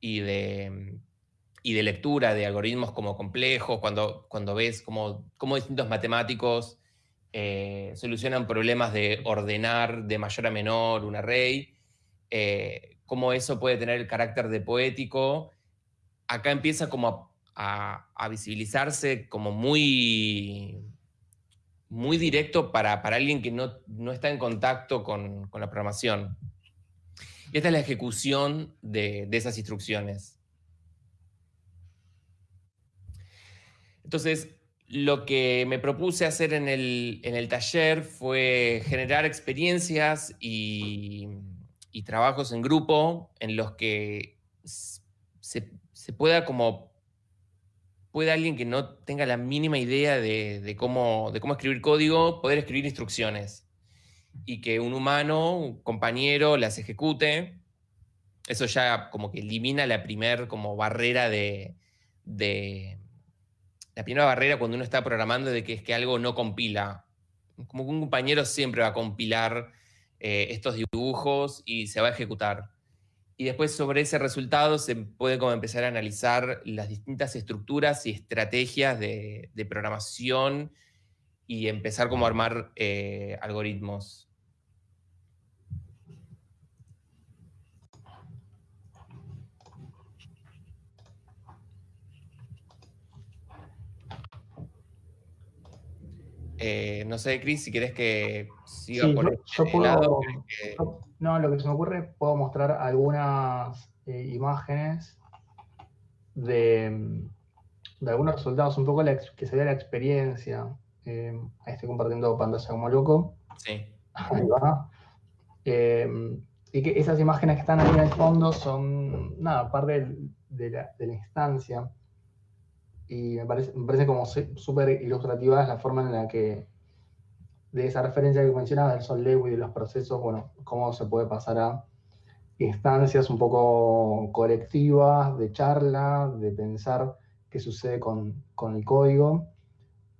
y de, lectura de algoritmos como complejos, cuando, ves cómo, distintos matemáticos eh, solucionan problemas de ordenar de mayor a menor un array, eh, cómo eso puede tener el carácter de poético, acá empieza como a, visibilizarse como muy, muy directo para, alguien que no, está en contacto con, con la programación. Y esta es la ejecución de, esas instrucciones. Entonces, lo que me propuse hacer en el, taller fue generar experiencias y, trabajos en grupo en los que se, pueda como puede alguien que no tenga la mínima idea de, cómo, de cómo escribir código, poder escribir instrucciones. Y que un humano, un compañero, las ejecute, eso ya como que elimina la primera como barrera de, la primera barrera cuando uno está programando de que es que algo no compila. Como un compañero siempre va a compilar eh, estos dibujos y se va a ejecutar. Y después sobre ese resultado se puede como empezar a analizar las distintas estructuras y estrategias de, programación y empezar como a armar eh, algoritmos. Eh, no sé, Cris, si quieres que siga por este lado. no, lo que se me ocurre, puedo mostrar algunas eh, imágenes de, algunos resultados, un poco que se vea la experiencia. Eh, ahí estoy compartiendo pantalla como loco. Sí. Ahí va. y que esas imágenes que están ahí en el fondo son, nada, parte de la instancia y me parece, me parece como súper ilustrativa la forma en la que, de esa referencia que mencionabas del Sol Lewy y de los procesos, bueno, cómo se puede pasar a instancias un poco colectivas, de charla, de pensar qué sucede con, con el código,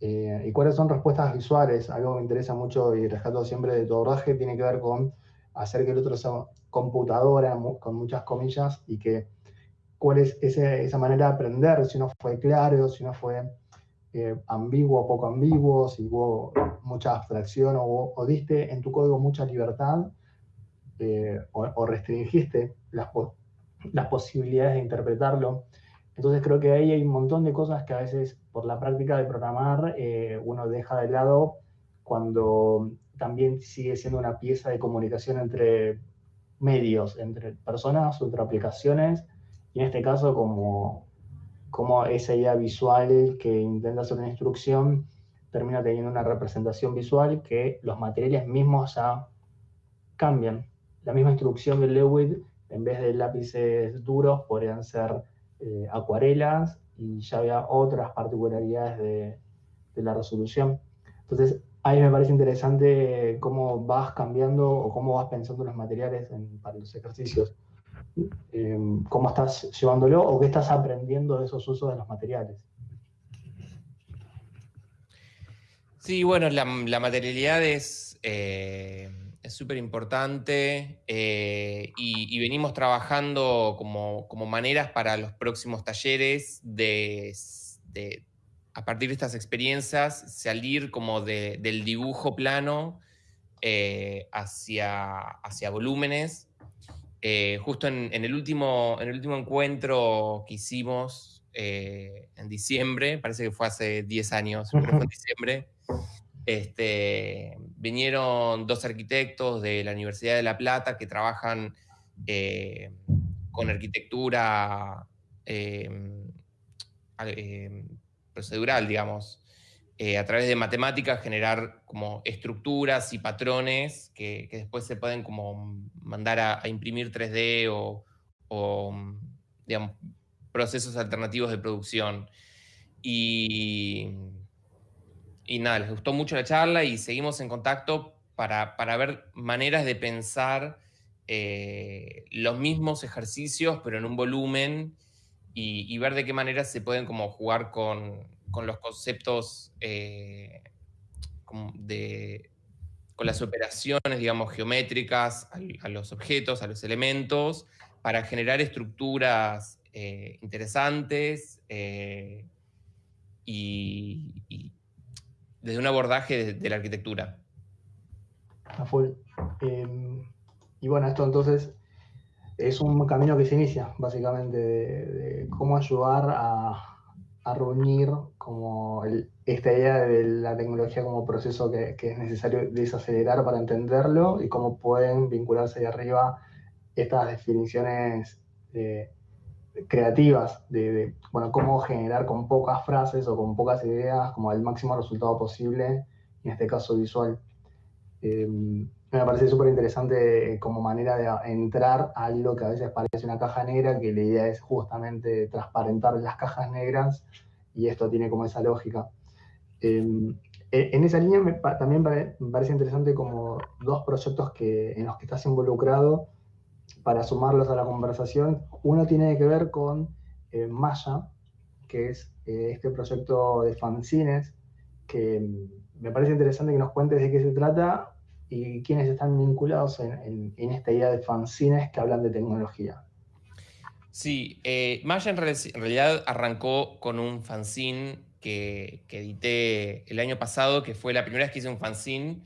eh, y cuáles son respuestas visuales. Algo que me interesa mucho y rescato siempre de tu abordaje tiene que ver con hacer que el otro sea computadora, con muchas comillas, y que cuál es esa manera de aprender, si no fue claro, si no fue eh, ambiguo o poco ambiguo, si hubo mucha abstracción o, diste en tu código mucha libertad eh, o, restringiste las, las posibilidades de interpretarlo. Entonces creo que ahí hay un montón de cosas que a veces por la práctica de programar eh, uno deja de lado cuando también sigue siendo una pieza de comunicación entre medios, entre personas, entre aplicaciones, en este caso como, como esa idea visual que intenta hacer una instrucción termina teniendo una representación visual que los materiales mismos ya cambian. La misma instrucción de Lewitt, en vez de lápices duros, podrían ser eh, acuarelas y ya había otras particularidades de, de la resolución. Entonces, ahí me parece interesante cómo vas cambiando o cómo vas pensando los materiales para los ejercicios. Em, ¿Cómo estás llevándolo o qué estás aprendiendo de esos usos de los materiales? Sí, bueno, la, materialidad es eh, súper importante eh, y, venimos trabajando como, maneras para los próximos talleres de, a partir de estas experiencias, salir como del dibujo plano eh, hacia, hacia volúmenes. Eh, justo en, el último, en el último encuentro que hicimos eh, en diciembre, parece que fue hace 10 años, pero fue en diciembre, este, vinieron dos arquitectos de la Universidad de La Plata que trabajan con arquitectura procedural, digamos, eh, a través de matemáticas generar como estructuras y patrones que, después se pueden como mandar a, imprimir 3D o, digamos, procesos alternativos de producción. Y, y nada, les gustó mucho la charla y seguimos en contacto para, ver maneras de pensar eh, los mismos ejercicios, pero en un volumen y, ver de qué manera se pueden como jugar con, los conceptos eh, de, con las operaciones, digamos, geométricas a, los objetos, a los elementos, para generar estructuras eh, interesantes eh, y, desde un abordaje de, la arquitectura. A full. Em, y bueno, esto entonces es un camino que se inicia, básicamente, de, cómo ayudar a, reunir como esta idea de la tecnología como proceso que, es necesario desacelerar para entenderlo y cómo pueden vincularse de arriba estas definiciones eh, creativas de, bueno, cómo generar con pocas frases o con pocas ideas como el máximo resultado posible, en este caso visual. Em, me parece súper interesante eh, como manera de entrar a algo que a veces parece una caja negra, que la idea es justamente transparentar las cajas negras y esto tiene como esa lógica. Em, e, en esa línea también me parece interesante como dos proyectos que, en los que estás involucrado para sumarlos a la conversación. Uno tiene que ver con eh, Maya, que es eh, este proyecto de fanzines, que mm, me parece interesante que nos cuentes de qué se trata y quiénes están vinculados en, esta idea de fanzines que hablan de tecnología. Sí, eh, Maya en, realidad arrancó con un fanzine que, edité el año pasado, que fue la primera vez que hice un fanzine.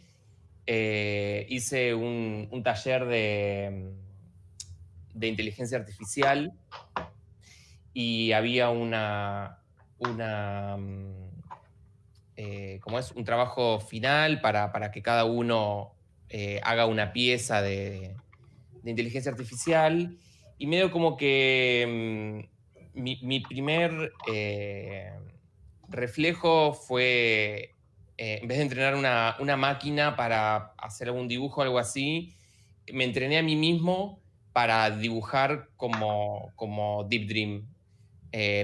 Eh, hice un, taller de, de, inteligencia artificial y había una, una eh, como es un trabajo final para, que cada uno eh, haga una pieza de, inteligencia artificial. Y medio como que mm, mi, primer eh, reflejo fue, en vez de entrenar una, máquina para hacer algún dibujo o algo así, me entrené a mí mismo para dibujar como, como Deep Dream.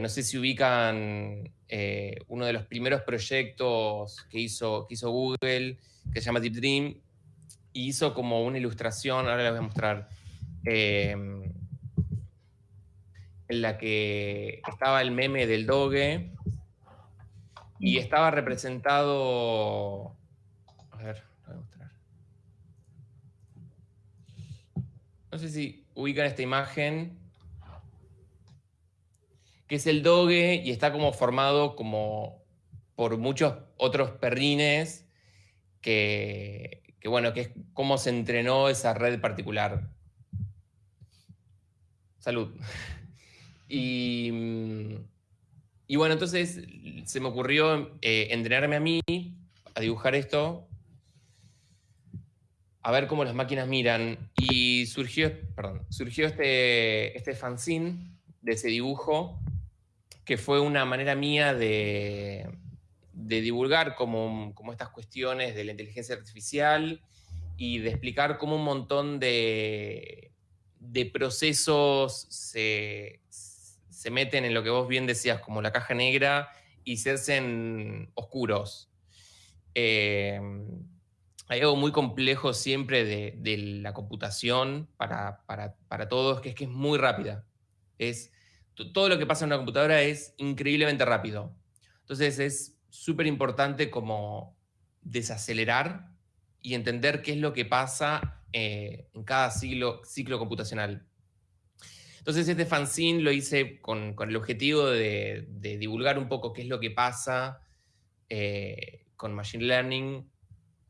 no sé si ubican eh, uno de los primeros proyectos que hizo, que hizo Google, que se llama Deep Dream, hizo como una ilustración, ahora les voy a mostrar, em, en la que estaba el meme del doge y estaba representado... A ver, voy a mostrar. No sé si ubican esta imagen que es el doge y está como formado como por muchos otros perrines que, que bueno, que es cómo se entrenó esa red particular. Salud. Y, y bueno, entonces se me ocurrió eh, entrenarme a mí a dibujar esto, a ver cómo las máquinas miran. Y surgió, perdón, surgió este, este fanzine de ese dibujo, que fue una manera mía de, de divulgar como, como estas cuestiones de la inteligencia artificial y de explicar cómo un montón de, de procesos se, se, meten en lo que vos bien decías, como la caja negra, y se hacen oscuros. Eh, hay algo muy complejo siempre de, de la computación para, para, para, todos, que es que es muy rápida. Es, todo lo que pasa en una computadora es increíblemente rápido. Entonces es súper importante como desacelerar y entender qué es lo que pasa eh, en cada ciclo, ciclo computacional. Entonces este fanzine lo hice con, con el objetivo de, divulgar un poco qué es lo que pasa eh, con Machine Learning,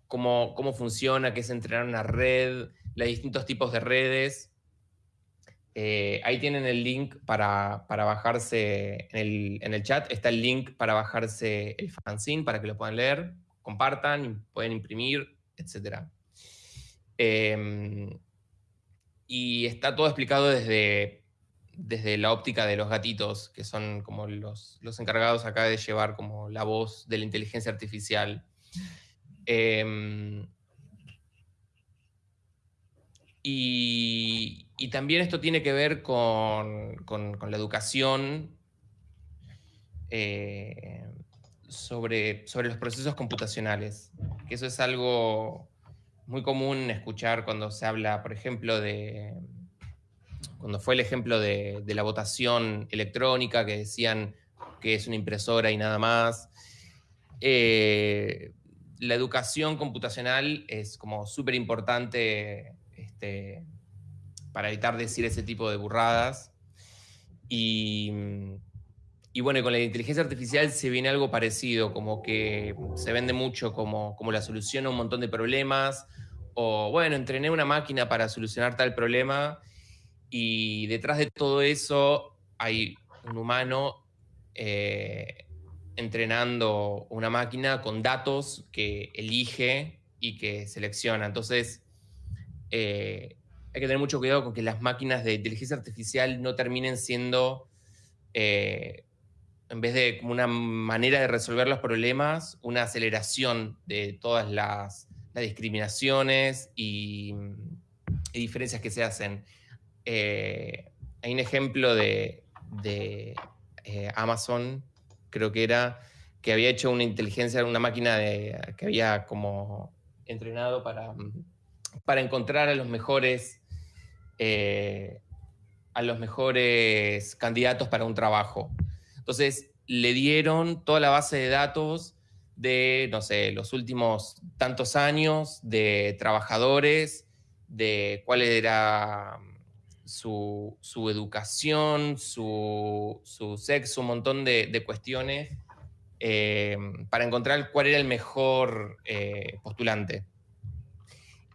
cómo, cómo funciona, qué es entrenar una red, los distintos tipos de redes. Eh, ahí tienen el link para, para bajarse en el, en el, chat. Está el link para bajarse el fanzine para que lo puedan leer, compartan, pueden imprimir, etc. Eh, y está todo explicado desde, desde la óptica de los gatitos, que son como los, los encargados acá de llevar como la voz de la inteligencia artificial. Eh, y, también esto tiene que ver con, con, con la educación eh, sobre, sobre los procesos computacionales, que eso es algo muy común escuchar cuando se habla, por ejemplo, de cuando fue el ejemplo de, de la votación electrónica, que decían que es una impresora y nada más. Eh, la educación computacional es como súper importante este, para evitar decir ese tipo de burradas. Y, y, bueno, con la inteligencia artificial se viene algo parecido, como que se vende mucho como, como la solución a un montón de problemas, o bueno, entrené una máquina para solucionar tal problema, y detrás de todo eso hay un humano eh, entrenando una máquina con datos que elige y que selecciona. Entonces, eh, hay que tener mucho cuidado con que las máquinas de inteligencia artificial no terminen siendo, eh, en vez de como una manera de resolver los problemas, una aceleración de todas las, discriminaciones y, diferencias que se hacen. Eh, hay un ejemplo de, Amazon creo que era, que había hecho una inteligencia, una máquina que había como entrenado para, para encontrar a los mejores, eh, a los mejores candidatos para un trabajo. Entonces, le dieron toda la base de datos de, no sé, los últimos tantos años de trabajadores, de cuál era su, su educación, su, su, sexo, un montón de, cuestiones eh, para encontrar cuál era el mejor eh, postulante.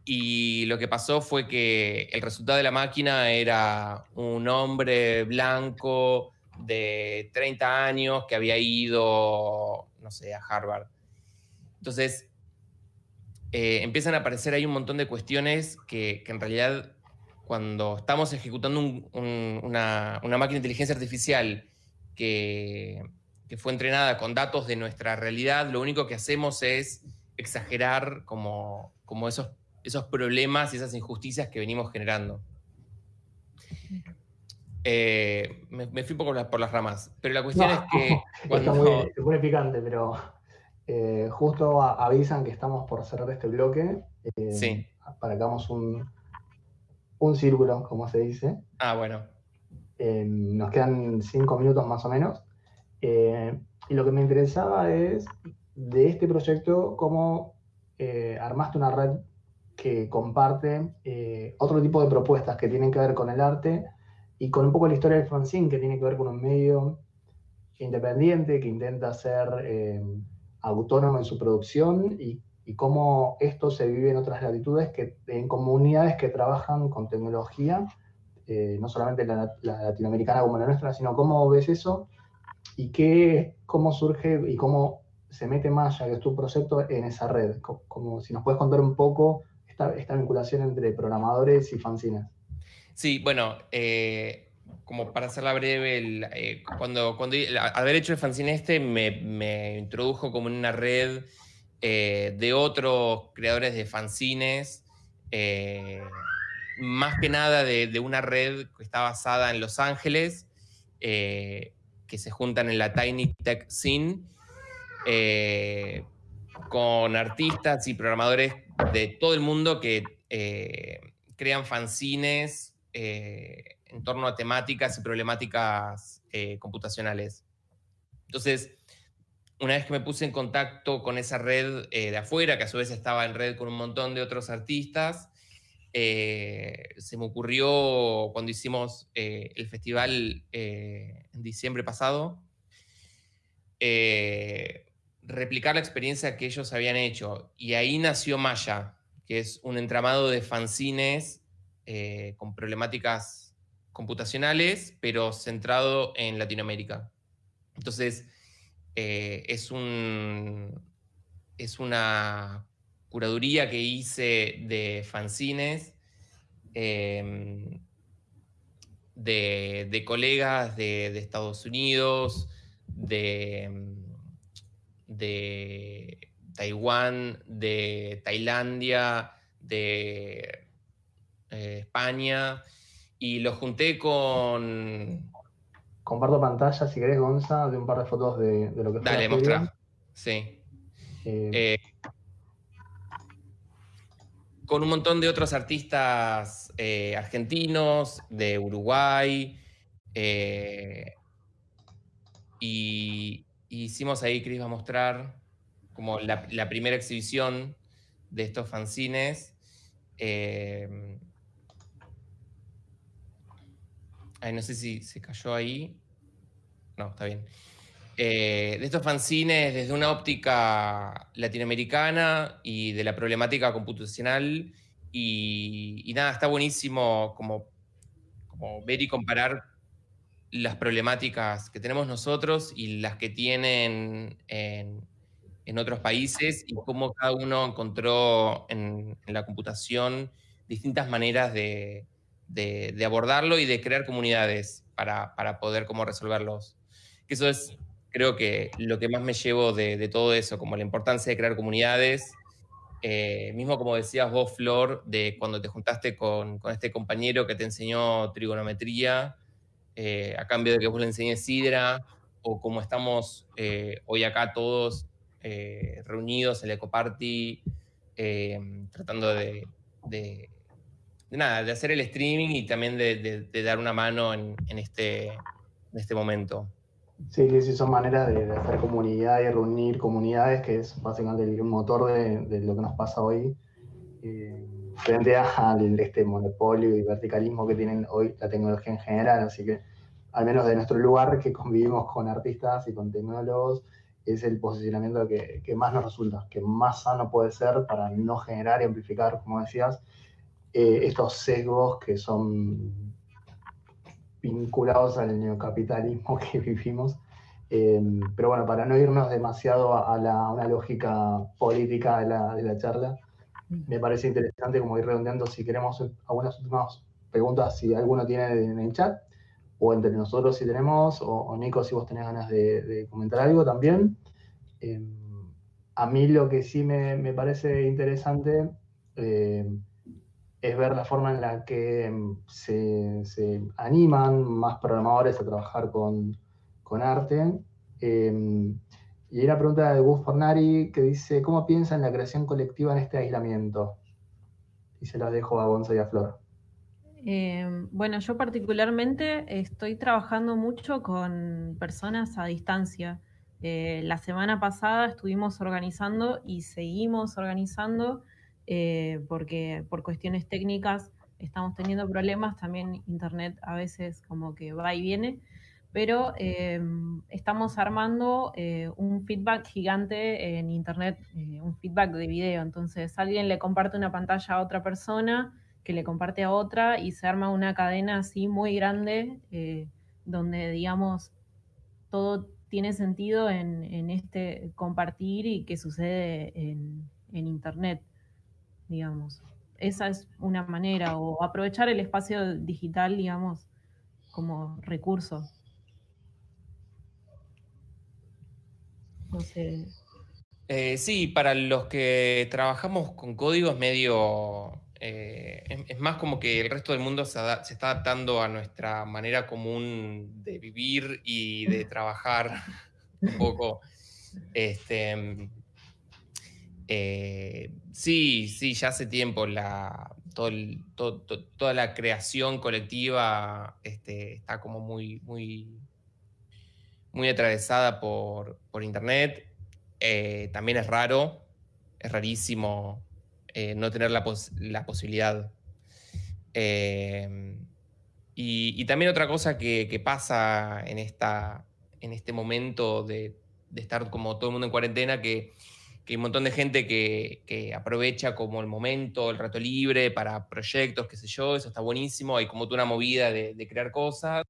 Y lo que pasó fue que el resultado de la máquina era un hombre blanco de 30 años que había ido, no sé, a Harvard. Entonces, eh, empiezan a aparecer ahí un montón de cuestiones que, que en realidad cuando estamos ejecutando un, un, una, una, máquina de inteligencia artificial que, que, fue entrenada con datos de nuestra realidad, lo único que hacemos es exagerar como, como esos, esos problemas y esas injusticias que venimos generando. Eh, me, me, fui un poco por las, por las, ramas, pero la cuestión no, es que... Cuando... Está muy, picante, pero eh, justo avisan que estamos por cerrar este bloque. Eh, sí. Para que hagamos un, un círculo, como se dice. Ah, bueno. Eh, nos quedan cinco minutos más o menos. Y lo que me interesaba es de este proyecto, cómo armaste una red que comparte eh, otro tipo de propuestas que tienen que ver con el arte y con un poco la historia del fanzine, que tiene que ver con un medio independiente, que intenta ser eh, autónomo en su producción y, cómo esto se vive en otras latitudes, que, en comunidades que trabajan con tecnología, eh, no solamente la, latinoamericana como la nuestra, sino cómo ves eso y qué, cómo surge y cómo se mete Maya, que es tu proyecto, en esa red. Como, si nos puedes contar un poco esta, vinculación entre programadores y fanzines. Sí, bueno, eh, como para hacerla breve, eh, cuando, cuando haber hecho el fanzine este me, introdujo como en una red eh, de otros creadores de fanzines, más que nada de, una red que está basada en Los Ángeles, que se juntan en la Tiny Tech Scene, con artistas y programadores de todo el mundo que crean fanzines eh, en torno a temáticas y problemáticas eh, computacionales. Entonces, una vez que me puse en contacto con esa red eh, de afuera, que a su vez estaba en red con un montón de otros artistas, se me ocurrió cuando hicimos el festival en diciembre pasado, replicar la experiencia que ellos habían hecho. Y ahí nació Maya, que es un entramado de fanzines eh, con problemáticas computacionales, pero centrado en Latinoamérica. Entonces, eh, es, un, es una curaduría que hice de fanzines, em, de, colegas de, Estados Unidos, de, de Taiwán, de Tailandia, de eh, España, y lo junté con... Comparto pantalla, si querés, Gonza, de un par de fotos de, lo que fue Dale, mostrar. Sí. Eh, eh, con un montón de otros artistas argentinos, de Uruguay, y, hicimos ahí, Cris va a mostrar como la, primera exhibición de estos fanzines. Ay, no sé si se cayó ahí. No, está bien. Eh, de estos fanzines desde una óptica latinoamericana y de la problemática computacional. Y, nada, está buenísimo como, como, ver y comparar las problemáticas que tenemos nosotros y las que tienen en, otros países y cómo cada uno encontró en la computación distintas maneras de, de, abordarlo y de crear comunidades para, poder como resolverlos. Eso es, creo que lo que más me llevo de, todo eso, como la importancia de crear comunidades. Eh, mismo como decías vos, Flor, de cuando te juntaste con, este compañero que te enseñó trigonometría, eh, a cambio de que vos le enseñes Sidra, o como estamos eh, hoy acá todos reunidos en el Ecoparty, tratando de, de nada, de hacer el streaming y también de, dar una mano en, este, en este momento. Sí, sí, son maneras de, hacer comunidad y reunir comunidades, que es básicamente el motor de, lo que nos pasa hoy, eh, frente a este monopolio y verticalismo que tienen hoy la tecnología en general. Así que, al menos de nuestro lugar, que convivimos con artistas y con tecnólogos, es el posicionamiento que, que más nos resulta, que más sano puede ser para no generar y amplificar, como decías, eh, estos sesgos que son vinculados al neocapitalismo que vivimos. Em, pero bueno, para no irnos demasiado a, la, una lógica política de la, de la, charla, me parece interesante como ir redondeando si queremos algunas últimas preguntas, si alguno tiene en el chat, o entre nosotros si tenemos, o, Nico si vos tenés ganas de, comentar algo también. Em, a mí lo que sí me, me parece interesante em, es ver la forma en la que mm, se, animan más programadores a trabajar con, arte. Em, y hay una pregunta de Gus Fornari que dice, ¿cómo piensa en la creación colectiva en este aislamiento? Y se la dejo a Gonza y a Flor. Em, bueno, yo particularmente estoy trabajando mucho con personas a distancia. Eh, la semana pasada estuvimos organizando y seguimos organizando eh, porque por cuestiones técnicas estamos teniendo problemas, también internet a veces como que va y viene, pero estamos armando un feedback gigante en Internet, un feedback de video. Entonces, alguien le comparte una pantalla a otra persona, que le comparte a otra, y se arma una cadena así muy grande, donde, digamos, todo tiene sentido en, este compartir y que sucede en, Internet, digamos. Esa es una manera, o aprovechar el espacio digital, digamos, como recurso. No sé. Eh, sí, para los que trabajamos con código es medio eh, es, más como que el resto del mundo se, está adaptando a nuestra manera común de vivir y de trabajar un poco. Este, eh, sí, sí, ya hace tiempo la, toda la creación colectiva este, está como muy, muy, muy atravesada por, Internet. Eh, también es raro, es rarísimo eh, no tener la, posibilidad. Eh, y, también otra cosa que, pasa en, esta, en este momento de, estar como todo el mundo en cuarentena, que, hay un montón de gente que, aprovecha como el momento, el rato libre para proyectos, qué sé yo, eso está buenísimo, hay como toda una movida de, crear cosas.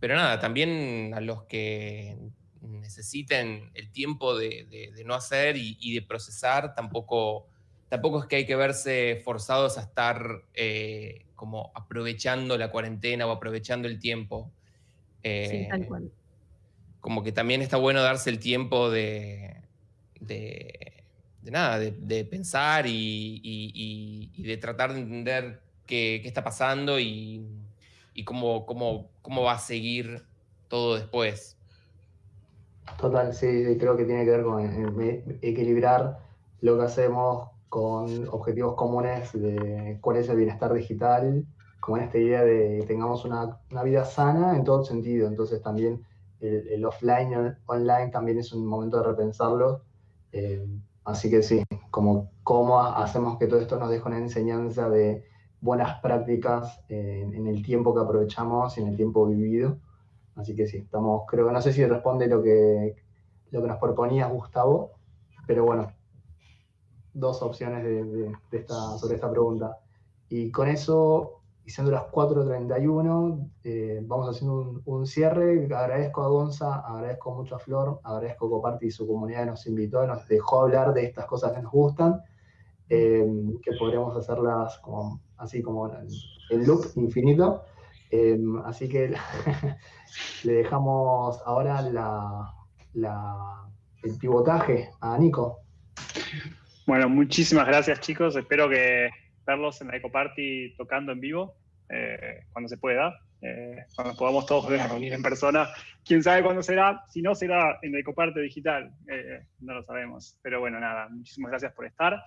Pero nada, también a los que necesiten el tiempo de, no hacer y, de procesar, tampoco, tampoco es que hay que verse forzados a estar eh, como aprovechando la cuarentena o aprovechando el tiempo. sí, tal eh, cual. Como que también está bueno darse el tiempo de, de, nada, de, pensar y, de tratar de entender qué, está pasando y, cómo, cómo, cómo va a seguir todo después. Total, sí, creo que tiene que ver con equilibrar lo que hacemos con objetivos comunes de cuál es el bienestar digital, como en esta idea de que tengamos una, vida sana en todo sentido. Entonces también el, offline, el online también es un momento de repensarlo. Eh, así que sí, como cómo hacemos que todo esto nos deje una enseñanza de buenas prácticas en el tiempo que aprovechamos y en el tiempo vivido Así que sí, estamos, creo que no sé si responde lo que, lo que nos proponía Gustavo, pero bueno, dos opciones de, esta, sobre esta pregunta. Y con eso, y siendo las 4.31, eh, vamos haciendo un, cierre. Agradezco a Gonza, agradezco mucho a Flor, agradezco a Coparte y su comunidad que nos invitó, nos dejó hablar de estas cosas que nos gustan, eh, que podremos hacerlas como, así como en loop infinito. Eh, así que le dejamos ahora el pivotaje a Nico. Bueno, muchísimas gracias chicos. Espero que verlos en la Ecoparty tocando en vivo eh, cuando se pueda. Eh, cuando podamos todos reunir en persona. Quién sabe cuándo será, si no será en la Ecoparte digital, no lo sabemos. Pero bueno, nada, muchísimas gracias por estar.